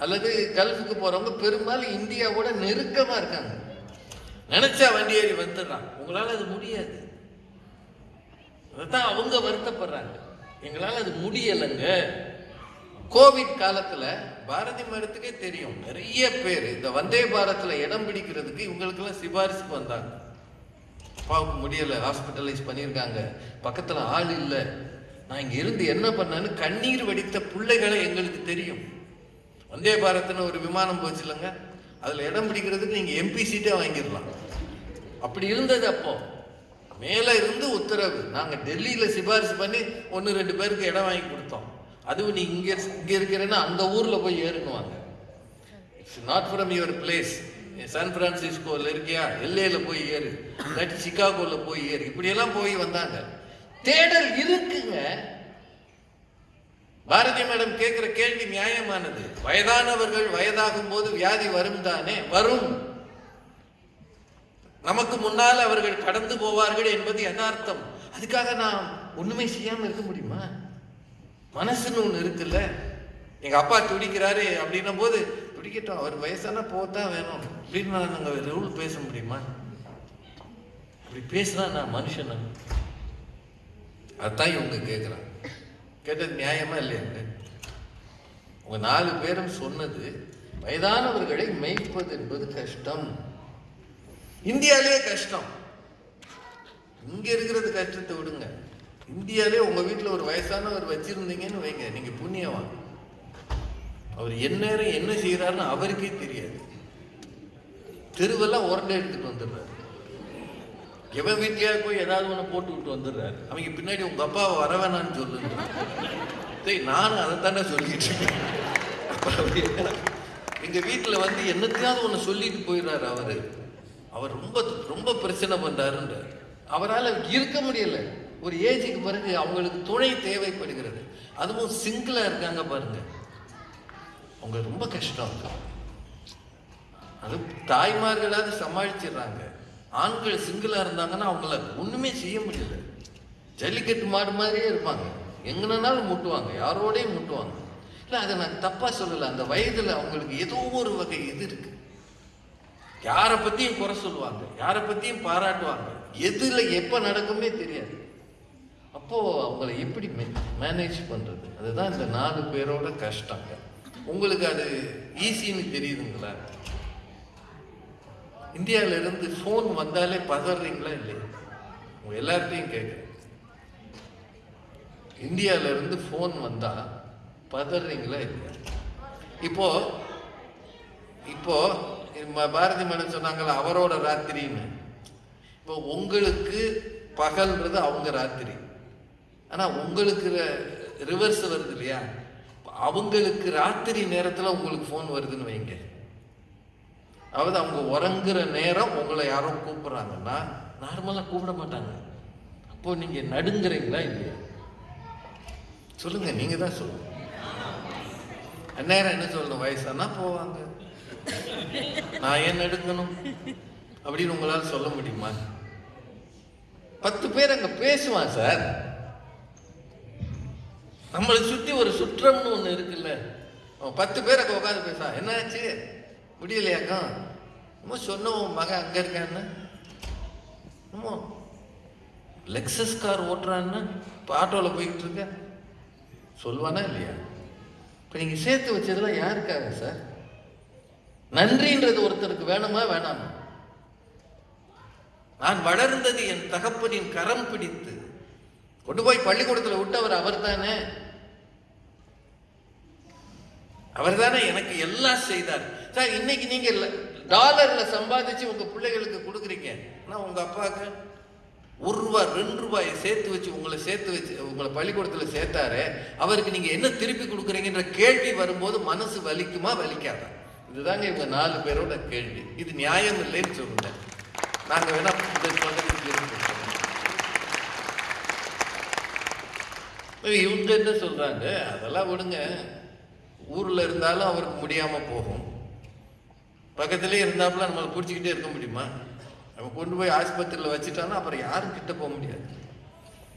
அல்லது கல்ஃபுக்கு போகிறவங்க பெரும்பாலும் இந்தியாவோட நெருக்கமாக இருக்காங்க. நினச்சா வண்டி ஏறி வந்துடுறான் உங்களால் அது முடியாது. அதான் அவங்க வருத்தப்படுறாங்க. எங்களால் அது முடியலைங்க. கோவிட் காலத்தில் பாரதி மரத்துக்கே தெரியும். நிறைய பேர் இந்த வந்தே பாரத்தில் இடம் பிடிக்கிறதுக்கு இவங்களுக்கெல்லாம் சிபாரிசுக்கு வந்தாங்க. அப்பாவுக்கு முடியலை ஹாஸ்பிட்டலைஸ் பண்ணியிருக்காங்க. பக்கத்தில் ஆள் இல்லை. நான் இங்கே இருந்து என்ன பண்ணேன்னு கண்ணீர் வடித்த பிள்ளைகளை எங்களுக்கு தெரியும். வந்தே பாரத்னு ஒரு விமானம் போச்சு இல்லைங்க. அதில் இடம் பிடிக்கிறதுக்கு நீங்கள் எம்பி சீட்டே வாங்கிடலாம். அப்படி இருந்தது அப்போது மேலே இருந்து உத்தரவு. நாங்கள் டெல்லியில் சிபாரிசு பண்ணி ஒன்று ரெண்டு பேருக்கு இடம் வாங்கி கொடுத்தோம். அதுவும் நீ இங்கே இங்கே இருக்கிறேன்னா அந்த ஊரில் போய் ஏறுங்குவாங்க it's not from your place San பிரான்சிஸ்கோவில் இருக்கியா? எல்ஏல போய் ஏறு. இல்லாட்டி சிகாகோவில் போய் ஏறு. இப்படியெல்லாம் போய் வந்தாங்க. தேடல் இருக்குங்க. பாரதி மேடம் கேட்குற கேள்வி நியாயமானது. வயதானவர்கள் வயதாகும் போது வியாதி வரும் தானே? வரும். நமக்கு முன்னால் அவர்கள் கடந்து போவார்கள் என்பது யதார்த்தம் அதுக்காக நான் ஒண்ணுமே செய்யாமல் இருக்க முடியுமா? மனசுன்னு ஒன்று இருக்குல்ல. எங்க அப்பா துடிக்கிறாரு அப்படின்னும் போது துடிக்கட்டும் அவர் வயசான போத்தான் வேணும். அப்படின்னு நான் நாங்க ரூல் பேச முடியுமா? அப்படி பேசினா நான் மனுஷனா அதான் இவங்க கேட்குறாங்க கேட்டது நியாயமா இல்லையாங்க உங்க நாலு பேரும் சொன்னது வயதானவர்களை மேய்ப்பது என்பது கஷ்டம். இந்தியாலே கஷ்டம். இங்க இருக்கிறது கஷ்டத்தை விடுங்க. இந்தியாலே உங்க வீட்டுல ஒரு வயசானவர் வச்சிருந்தீங்கன்னு வைங்க. நீங்க புண்ணியவான். அவர் எந்நேரம் என்ன செய்யறாருன்னு அவருக்கே தெரியாது. தெருவெல்லாம் உரண்டை எடுத்துட்டு வந்துடுறாரு. எவன் வீட்லயா போய் ஏதாவது ஒன்று போட்டு விட்டு வந்துடுறாரு. அவங்க பின்னாடி உங்க அப்பாவை வர வேணாம்னு சொல்லுங்க. நானும் அதை தானே சொல்லிட்டு இருக்கேன். எங்க வீட்டுல வந்து என்னத்தையாவது ஒன்று சொல்லிட்டு போயிடுறாரு அவரு. அவர் ரொம்ப ரொம்ப பிரச்சனை பண்றாருன்றார் அவரால் இருக்க முடியல. ஒரு ஏஜுக்கு பிறகு அவங்களுக்கு துணை தேவைப்படுகிறது. அதுவும் சிங்கிளாக இருக்காங்க பாருங்க. அவங்க ரொம்ப கஷ்டம் அது தாய்மார்களாவது சமாளிச்சிடுறாங்க. ஆண்கள் சிங்கிளாக இருந்தாங்கன்னா அவங்கள ஒன்றுமே செய்ய முடியல. ஜல்லிக்கட்டு மாடு மாதிரியே இருப்பாங்க. எங்கனாலும் முட்டுவாங்க. யாரோடையும் முட்டுவாங்க. இல்லை அதை நான் தப்பாக சொல்லலை. அந்த வயதில் அவங்களுக்கு ஏதோ ஒரு வகை இது இருக்குது யாரை பற்றியும் குறை சொல்லுவாங்க யாரை பற்றியும் பாராட்டுவாங்க. எதில் எப்போ நடக்குமே தெரியாது. அப்போது அவங்கள எப்படி மேனேஜ் பண்ணுறது அதுதான் இந்த நாலு பேரோட கஷ்டங்க உங்களுக்கு அது ஈஸின்னு தெரியுதுங்களா? இந்தியாவிலேருந்து ஃபோன் வந்தாலே பதறீங்களா இல்லையா? உங்கள் எல்லார்ட்டையும் கேட்குறேன் இந்தியாவிலேருந்து ஃபோன் வந்தால் பதறீங்களா இல்லையா? இப்போது இப்போது பாரதி மன்னன் சொன்னாங்கல்ல அவரோட ராத்திரின்னு. இப்போ உங்களுக்கு பகல்ன்றது அவங்க ராத்திரி. ஆனால் உங்களுக்கு ரிவர்ஸ் வருது இல்லையா? அவங்களுக்கு ராத்திரி நேரத்தில் உங்களுக்கு ஃபோன் வருதுன்னு வைங்க. அதாவது அவங்க உறங்குற நேரம் உங்களை யாரோ கூப்பிட்றாங்கன்னா நார்மலாக கூப்பிட மாட்டாங்க. அப்போ நீங்கள் நடுங்குறீங்களா இல்லையா? சொல்லுங்க நீங்கள் தான் சொல்லுங்க. அந்நேரம் என்ன சொல்லணும்? வயசானா போவாங்க. நான் ஏன் எடுக்கணும் அப்படின்னு உங்களால் சொல்ல முடியுமா? பத்து பேர் அங்க பேசுவான் சார். நம்மளை சுற்றி ஒரு சுற்றம்னு ஒன்று இருக்குல்ல. அவன் பத்து பேர் அங்கே உட்காந்து பேசா என்னாச்சு? முடியலையாக்கா நம்ம சொன்ன உன் மகன் அங்கே இருக்கான்னு. நம்ம லெக்ஸஸ் கார் ஓட்டுறான்னு இப்போ ஆட்டோவில் போய்கிட்டு இருக்க. சொல்லுவானா இல்லையா? இப்போ நீங்கள் சேர்த்து வச்சதெல்லாம் யாருக்காக சார்? நன்றின்றது ஒருத்தருக்கு வேணுமா வேணாமா? நான் வளர்ந்தது என் தகப்பனின் கரம் பிடித்து கொண்டு போய் பள்ளிக்கூடத்தில் விட்டவர் அவர் தானே அவர் தானே எனக்கு எல்லாம் செய்தார். சார் இன்னைக்கு நீங்க டாலர்ல சம்பாதிச்சு உங்க பிள்ளைகளுக்கு கொடுக்குறீங்க. ஆனா உங்க அப்பாவுக்கு ஒரு ரூபாய் ரெண்டு ரூபாயை சேர்த்து வச்சு உங்களை சேர்த்து வச்சு உங்களை பள்ளிக்கூடத்தில் சேர்த்தாரு அவருக்கு நீங்க என்ன திருப்பி கொடுக்குறீங்கன்ற கேள்வி வரும்போது மனசு வலிக்குமா வலிக்காதா? இதுதாங்க இவங்க நாலு பேரோட கேள்வி. இது நியாயம் இல்லைன்னு சொல்லுங்க நாங்க வேணா இந்த இவங்க என்ன சொல்றாங்க? அதெல்லாம் விடுங்க. ஊர்ல இருந்தாலும் அவருக்கு முடியாம போகும். பக்கத்துலேயே இருந்தாப்புல நம்மளை பிடிச்சிக்கிட்டே இருக்க முடியுமா? நம்ம கொண்டு போய் ஆஸ்பத்திரியில் வச்சுட்டான்னா அப்புறம் யாரும் கிட்ட போக முடியாது?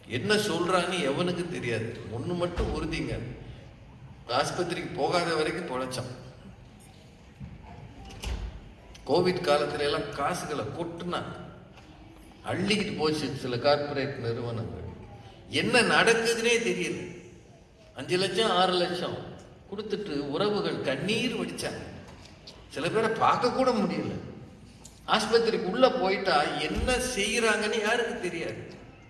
என்ன சொல்றான்னு எவனுக்கு தெரியாது. ஒன்று மட்டும் உறுதிங்க. ஆஸ்பத்திரிக்கு போகாத வரைக்கும் பொழைச்சான். கோவிட் காலத்துல எல்லாம் காசுகளை கொட்டுனாங்க. அள்ளிக்கிட்டு போச்சு சில கார்ப்பரேட் நிறுவனங்கள். என்ன நடக்குதுன்னே தெரியல. அஞ்சு லட்சம் ஆறு லட்சம் கொடுத்துட்டு உறவுகள் கண்ணீர் வடிச்சாங்க. சில பேரை பார்க்க கூட முடியல. ஆஸ்பத்திரிக்கு உள்ள போயிட்டா என்ன செய்யறாங்கன்னு யாருக்கு தெரியாது.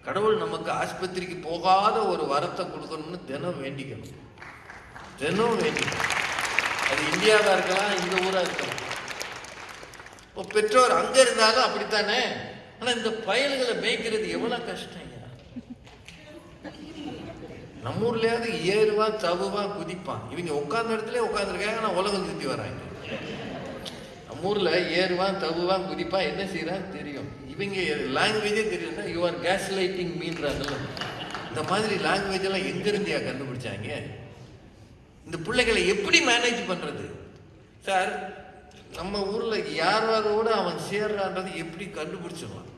கடவுள் நமக்கு ஆஸ்பத்திரிக்கு போகாத ஒரு வரத்தை கொடுக்கணும்னு தினம் வேண்டிக்கணும். தினம் வேண்டிக்கணும். அது இந்தியாவாக இருக்கலாம் இந்த ஊராக இருக்கலாம். இப்போ பெற்றோர் அங்க இருந்தாலும் அப்படித்தானே? ஆனா இந்த பயல்களை மேய்க்கிறது எவ்வளவு கஷ்டம் நம்ம ஊர்லயாவது ஏறுவா தவுவா குதிப்பான். இவங்க உட்கார்ந்த இடத்துல உட்காந்துருக்காங்க ஆனா உலகம் சுத்தி வராங்க. நம்ம ஊர்ல ஏறுவான் தவுவான் குதிப்பான் என்ன செய்யறான் தெரியும். இவங்க லாங்குவேஜே தெரியும்னா யூ ஆர் கேஸ் லைட்டிங் மீன்றாங்கல்ல இந்த மாதிரி லாங்குவேஜ் எல்லாம் எங்க இருந்தியா கண்டுபிடிச்சாங்க? இந்த பிள்ளைகளை எப்படி மேனேஜ் பண்றது? சார் நம்ம ஊரில் யார் யாரோட அவன் சேர்றான்றது எப்படி கண்டுபிடிச்சிடலாம்?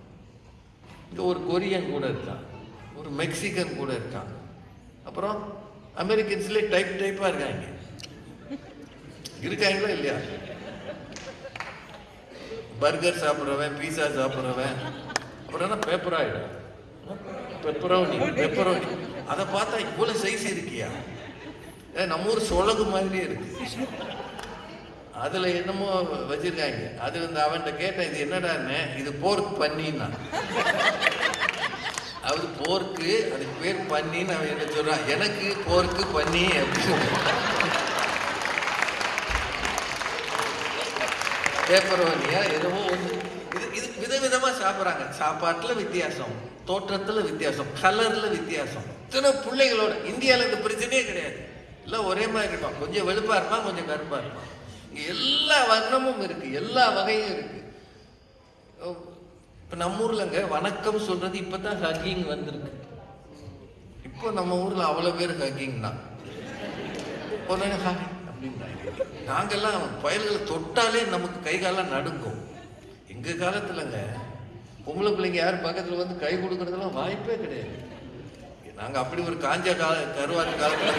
இங்கே ஒரு கொரியன் கூட இருக்கான். ஒரு மெக்சிகன் கூட இருக்கான். அப்புறம் அமெரிக்கன்ஸ்லேயே டைப் டைப்பாக இருக்காங்க. இருக்காங்களா இல்லையா? பர்கர் சாப்பிட்றவன் பீஸா சாப்பிட்றவன். அப்புறம் பேப்பர் ஆகிடும் பெப்பரோனி பெப்பரோனி அதை பார்த்தா இவ்வளோ சைஸ் இருக்கியா? ஏ, நம்ம ஊர் சொலகு மாதிரியே இருக்கு. அதுல என்னமோ வச்சிருக்காங்க. அது வந்து அவன்கிட்ட கேட்டேன் இது என்னடான்னு இது போர்க் பண்ணின்னா. அது போர்க்கு அதுக்கு பேர் பண்ணின்னு அவன் என்ன சொல்றான்? எனக்கு போர்க்கு பண்ணி அப்படின்னு. பேப்பரோனியா என்னமோ ஒன்று இது இது விதவிதமாக சாப்பிட்றாங்க. சாப்பாட்டில் வித்தியாசம் தோற்றத்தில் வித்தியாசம் கலரில் வித்தியாசம். இத்தனை பிள்ளைகளோட இந்தியாவில் இந்த பிரச்சனையே கிடையாது. எல்லாம் ஒரே மாதிரி இருப்பான் கொஞ்சம் வெளுப்பாக இருப்பான் கொஞ்சம் கருப்பாக இருப்பான். எல்லா வர்ணமும் இருக்கு எல்லா வகையும் இருக்கு. இப்ப நம்ம ஊர்லங்க வணக்கம் சொல்றது இப்பதான் ஹக்கிங் வந்திருக்கு. இப்போ நம்ம ஊர்ல அவ்வளவு பேர் ஹக்கிங் தான். உடனே ஹாய் நாங்கெல்லாம் பயல்களை தொட்டாலே நமக்கு கை காலம் நடுங்கும். எங்க காலத்துலங்க பொம்பளை பிள்ளைங்க யார் பக்கத்துல வந்து கை கொடுக்கறதெல்லாம் வாய்ப்பே கிடையாது. நாங்க அப்படி ஒரு காஞ்ச கால கருவாட்டு காலத்துல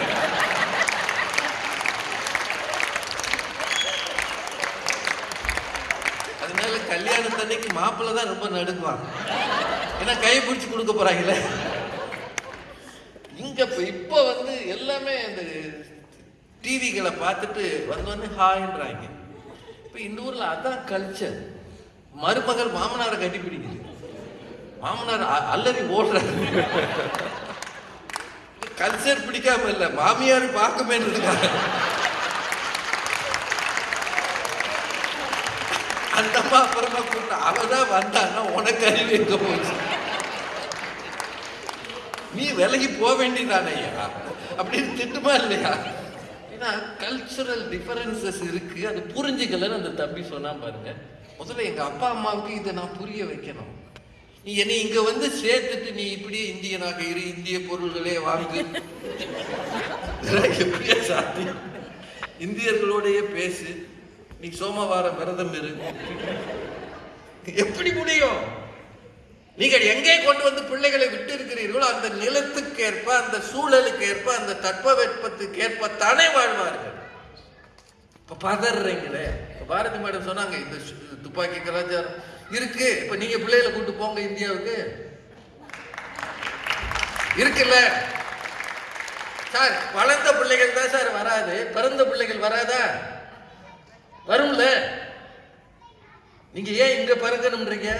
அதனால கல்யாணத்தன்னைக்கு மாப்பிள்ளை தான் ரொம்ப நடுக்குவாங்க ஏன்னா கை பிடிச்சி கொடுக்க போறாங்களே. இங்க இப்ப இப்போ வந்து எல்லாமே இந்த டிவிகளை பார்த்துட்டு வந்தோடனே ஹாய்ன்றாங்க. இப்போ இந்த ஊர்ல அதான் கல்ச்சர் மருமகள் மாமனாரை கட்டி பிடிக்குது. மாமனார் அ- அல்லறி ஓடுறாரு. கல்ச்சர் பிடிக்காம இல்ல மாமியார் பார்க்கமேன்றதுக்காக இருக்காங்க. அம்மா அப்புறமா கூப்பிட்டு அவதான் வந்தான்னா உனக்கு அறிவு எங்க போச்சு? நீ விலகி போக வேண்டியதானையா அப்படின்னு திட்டுமா இல்லையா? ஏன்னா கல்ச்சுரல் டிஃபரன்சஸ் இருக்கு அது புரிஞ்சுக்கலன்னு அந்த தம்பி சொன்னா பாருங்க. முதல்ல எங்க அப்பா அம்மாவுக்கு இதை நான் புரிய வைக்கணும். நீ என்னை இங்க வந்து சேர்த்துட்டு நீ இப்படி இந்தியனாக இரு இந்திய பொருள்களே வாங்கு. எப்படியா சாத்தியம்? இந்தியர்களோடையே பேசு. நீ சோமவாரம் விரதம் இரு. எப்படி முடியும்? நீங்கள் எங்கே கொண்டு வந்து பிள்ளைகளை விட்டு இருக்கிறீர்களோ அந்த நிலத்துக்கு ஏற்ப அந்த சூழலுக்கு ஏற்ப அந்த தட்பவெட்பத்துக்கு ஏற்ப தானே வாழ்வார்கள். இப்போ பதறீங்களே. இப்போ பாரதி மேடம் சொன்னாங்க இந்த துப்பாக்கி கலாச்சாரம் இருக்கு. இப்போ நீங்க பிள்ளைகளை கூட்டு போங்க இந்தியாவுக்கு. இருக்குல்ல? சார் வளர்ந்த பிள்ளைகள் தான் சார் வராது. பிறந்த பிள்ளைகள் வராதா? வரும்ல. நீங்க ஏன் இங்க பிறக்கணும்ன்றீங்க?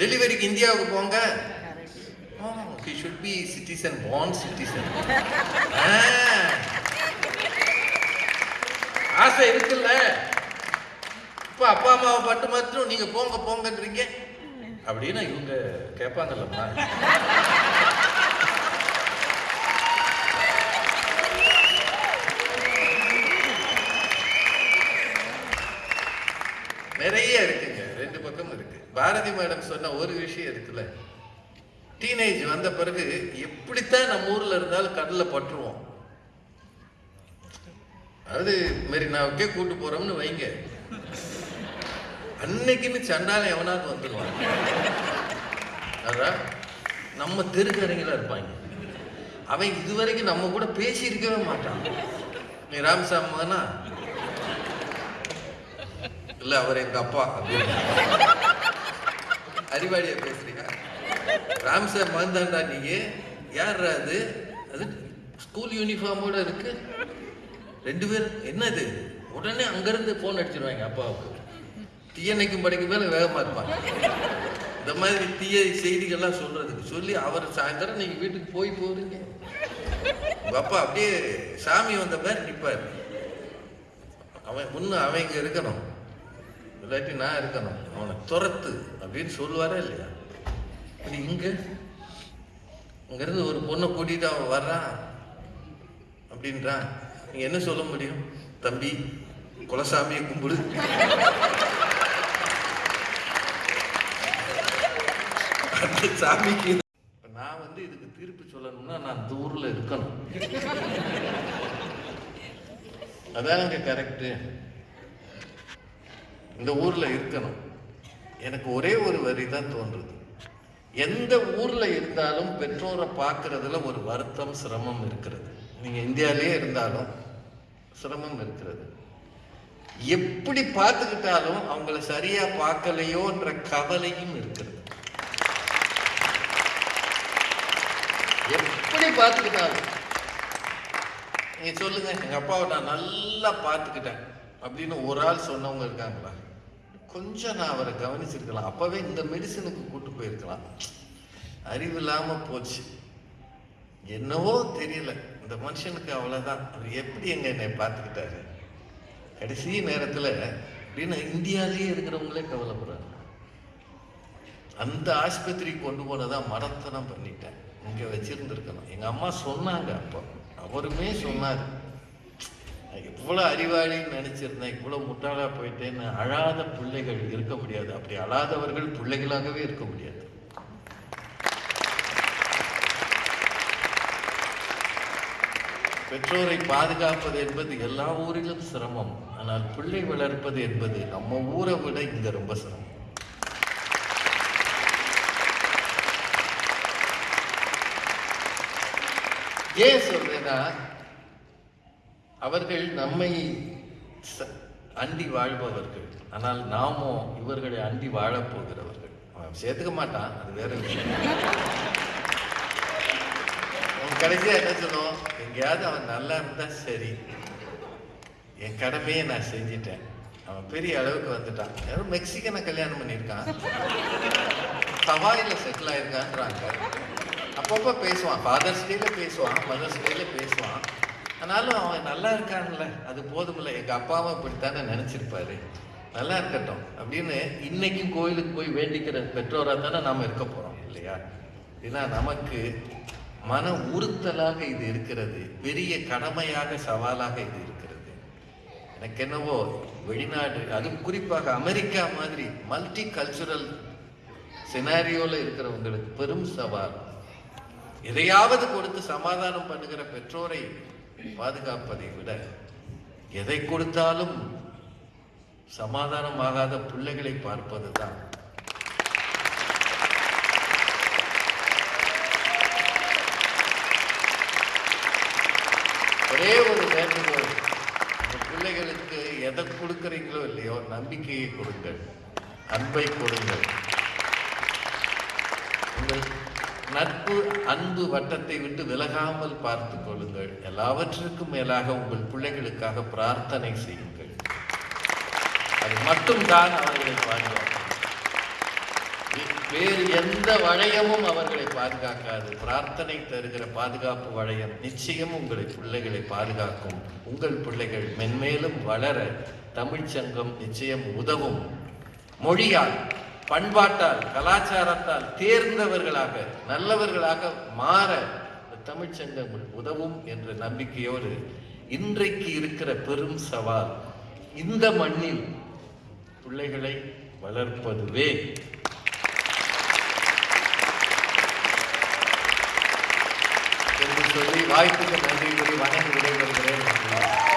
டெலிவரிக்கு இந்தியாவுக்கு போங்க. He should be citizen born citizen ஆசை இருக்குல்ல. இப்ப அப்பா அம்மாவை பட்டு மட்டும் நீங்க போங்க போங்கன்றீங்க. அப்படின்னு இவங்க கேட்பாங்கல்லம்மா நிறைய இருக்குங்க. ரெண்டு பக்கம் இருக்கு. பாரதி மேடம் சொன்ன ஒரு விஷயம் இருக்குல்ல. டீனேஜ் வந்த பிறகு எப்படித்தான் நம்ம ஊர்ல இருந்தாலும் கடல்ல பட்டுருவோம். அதாவது மெரினாவுக்கே கூட்டு போறோம்னு வைங்க. அன்னைக்குன்னு சண்டால எவனாவது வந்துடுவான் அதான் நம்ம தெருக்கடைங்களா இருப்பாங்க. அவன் இதுவரைக்கும் நம்ம கூட பேசியிருக்கவே மாட்டான். நீ ராமசாமி மகனா இல்ல அவர் எங்க அப்பா. அப்படின்னு பேசுறீங்க? ராம்சார் மகன்தான்டா நீங்க? யார் அது? அது ஸ்கூல் யூனிஃபார்மோட இருக்கு. ரெண்டு பேரும் என்னது? உடனே அங்கிருந்து போன் அடிச்சிருவாங்க அப்பாவுக்கு. தீயணைக்கும் படைக்கு மேல வேகமா இருப்பாங்க. இந்த மாதிரி தீய செய்திகள்லாம் சொல்றதுக்கு சொல்லி அவர் சாயந்தரம் நீங்க வீட்டுக்கு போய் போறீங்க. உங்க அப்பா அப்படியே சாமி வந்த மாதிரி நிப்பாரு. அவன் முன்ன அவன் இங்க இருக்கணும். இல்லாட்டி நான் இருக்கணும். அவனை துரத்து அப்படின்னு சொல்லுவாரா இல்லையா? இப்படி இங்கே இங்கேருந்து ஒரு பொண்ணை கூட்டிகிட்டு அவன் வர்றான் அப்படின்றான். நீங்கள் என்ன சொல்ல முடியும்? தம்பி குலசாமியை கும்பிடு. அந்த சாமிக்கு நான் வந்து இதுக்கு தீர்ப்பு சொல்லணும்னா நான் அந்த ஊரில் இருக்கணும். அதாங்க கரெக்டு இந்த ஊரில் இருக்கணும். எனக்கு ஒரே ஒரு வரி தான் தோன்றுது. எந்த ஊர்ல இருந்தாலும் பெற்றோரை பார்க்கறதுல ஒரு வருத்தம் சிரமம் இருக்கிறது. நீங்க இந்தியாவிலேயே இருந்தாலும் சிரமம் இருக்கிறது. எப்படி பார்த்துக்கிட்டாலும் அவங்கள சரியா பார்க்கலையோன்ற கவலையும் இருக்கிறது. எப்படி பார்த்துக்கிட்டாலும்? நீங்க சொல்லுங்க எங்க அப்பாவை நான் நல்லா பார்த்துக்கிட்டேன். அப்படின்னு ஒரு ஆள் சொன்னவங்க இருக்காங்களா? கொஞ்சம் நான் அவரை கவனிச்சிருக்கலாம். அப்போவே இந்த மெடிசனுக்கு கூட்டு போயிருக்கலாம். அறிவு இல்லாமல் போச்சு. என்னவோ தெரியல. இந்த மனுஷனுக்கு அவ்வளோதான் அவர் எப்படி எங்க என்னை பார்த்துக்கிட்டாரு? கடைசி நேரத்தில் அப்படின்னு இந்தியாவிலேயே இருக்கிறவங்களே கவலைப்படுறாங்க. அந்த ஆஸ்பத்திரி கொண்டு போனதான் மரத்தனம் பண்ணிட்டேன். இங்கே வச்சுருந்துருக்கணும் எங்கள் அம்மா சொன்னாங்க அப்போ. அவருமே சொன்னார். நான் அறிவாளின்னு நினச்சிருந்தேன் இவ்வளோ முட்டாளாக போயிட்டேன்னு அழாத பிள்ளைகள் இருக்க முடியாது. அப்படி அழாதவர்கள் பிள்ளைகளாகவே இருக்க முடியாது. பெற்றோரை பாதுகாப்பது என்பது எல்லா ஊரிலும் சிரமம். ஆனால் பிள்ளை வளர்ப்பது என்பது நம்ம ஊரை விட இங்க ரொம்ப சிரமம். ஏன் சொல்றேன்னா அவர்கள் நம்மை ச- அண்டி வாழ்பவர்கள். ஆனால் நாமோ இவர்களை அண்டி வாழப்போகிறவர்கள் அவன் சேர்த்துக்க மாட்டான் அது வேற விஷயம். அவன் கடைசியா என்ன சொல்லுவோம் எங்கேயாவது அவன் நல்லா இருந்தா சரி. என் கடமையை நான் செஞ்சிட்டேன். அவன் பெரிய அளவுக்கு வந்துட்டான். யாரும் மெக்சிகனை கல்யாணம் பண்ணியிருக்கான். ஹவாயில செட்டில் ஆயிருக்கான்றாங்க. அப்பப்போ பேசுவான். ஃபாதர்ஸ் டேல பேசுவான் மதர்ஸ் டேல பேசுவான். ஆனாலும் அவன் நல்லா இருக்கான்ல. அது போதுமில்ல. எங்கள் அப்பாவும் இப்படித்தானே நினச்சிருப்பாரு. நல்லா இருக்கட்டும் அப்படின்னு இன்னைக்கும் கோயிலுக்கு போய் வேண்டிக்கிற பெற்றோராக தானே நாம் இருக்க போகிறோம் இல்லையா? ஏன்னா நமக்கு மன உறுத்தலாக இது இருக்கிறது. பெரிய கடமையாக சவாலாக இது இருக்கிறது. எனக்கு என்னவோ வெளிநாடு அது குறிப்பாக அமெரிக்கா மாதிரி மல்டி கல்ச்சுரல் சினாரியோவில் இருக்கிறவங்களுக்கு பெரும் சவால். எதையாவது கொடுத்து சமாதானம் பண்ணுகிற பெற்றோரை பாதுகாப்பதை விட எதை கொடுத்தாலும் சமாதானமாகாத பிள்ளைகளை பார்ப்பதுதான். ஒரே ஒரு வேண்டுகோள் பிள்ளைகளுக்கு எதை கொடுக்குறீங்களோ இல்லையோ நம்பிக்கையை கொடுங்கள் அன்பை கொடுங்கள். உங்கள் நட்பு அன்பு வட்டத்தை விட்டு விலகாமல் பார்த்துக் கொள்ளுங்கள். எல்லாவற்றிற்கும் மேலாக உங்கள் பிள்ளைகளுக்காக பிரார்த்தனை செய்யுங்கள். அது மட்டும்தான் அவர்களை பாதுகாக்கும். வேறு எந்த வளையமும் அவர்களை பாதுகாக்காது. பிரார்த்தனை தருகிற பாதுகாப்பு வளையம் நிச்சயம் உங்களை பிள்ளைகளை பாதுகாக்கும். உங்கள் பிள்ளைகள் மென்மேலும் வளர தமிழ்ச் சங்கம் நிச்சயம் உதவும். மொழியால் பண்பாட்டால் கலாச்சாரத்தால் தேர்ந்தவர்களாக நல்லவர்களாக மாற இந்த தமிழ்ச் சங்கம் உதவும் என்ற நம்பிக்கையோடு இன்றைக்கு இருக்கிற பெரும் சவால் இந்த மண்ணில் பிள்ளைகளை வளர்ப்பதுவே. என்று சொல்லி வாய்ப்புக்கு நன்றி கூறி வணங்கி விடைபெறுகிறேன்.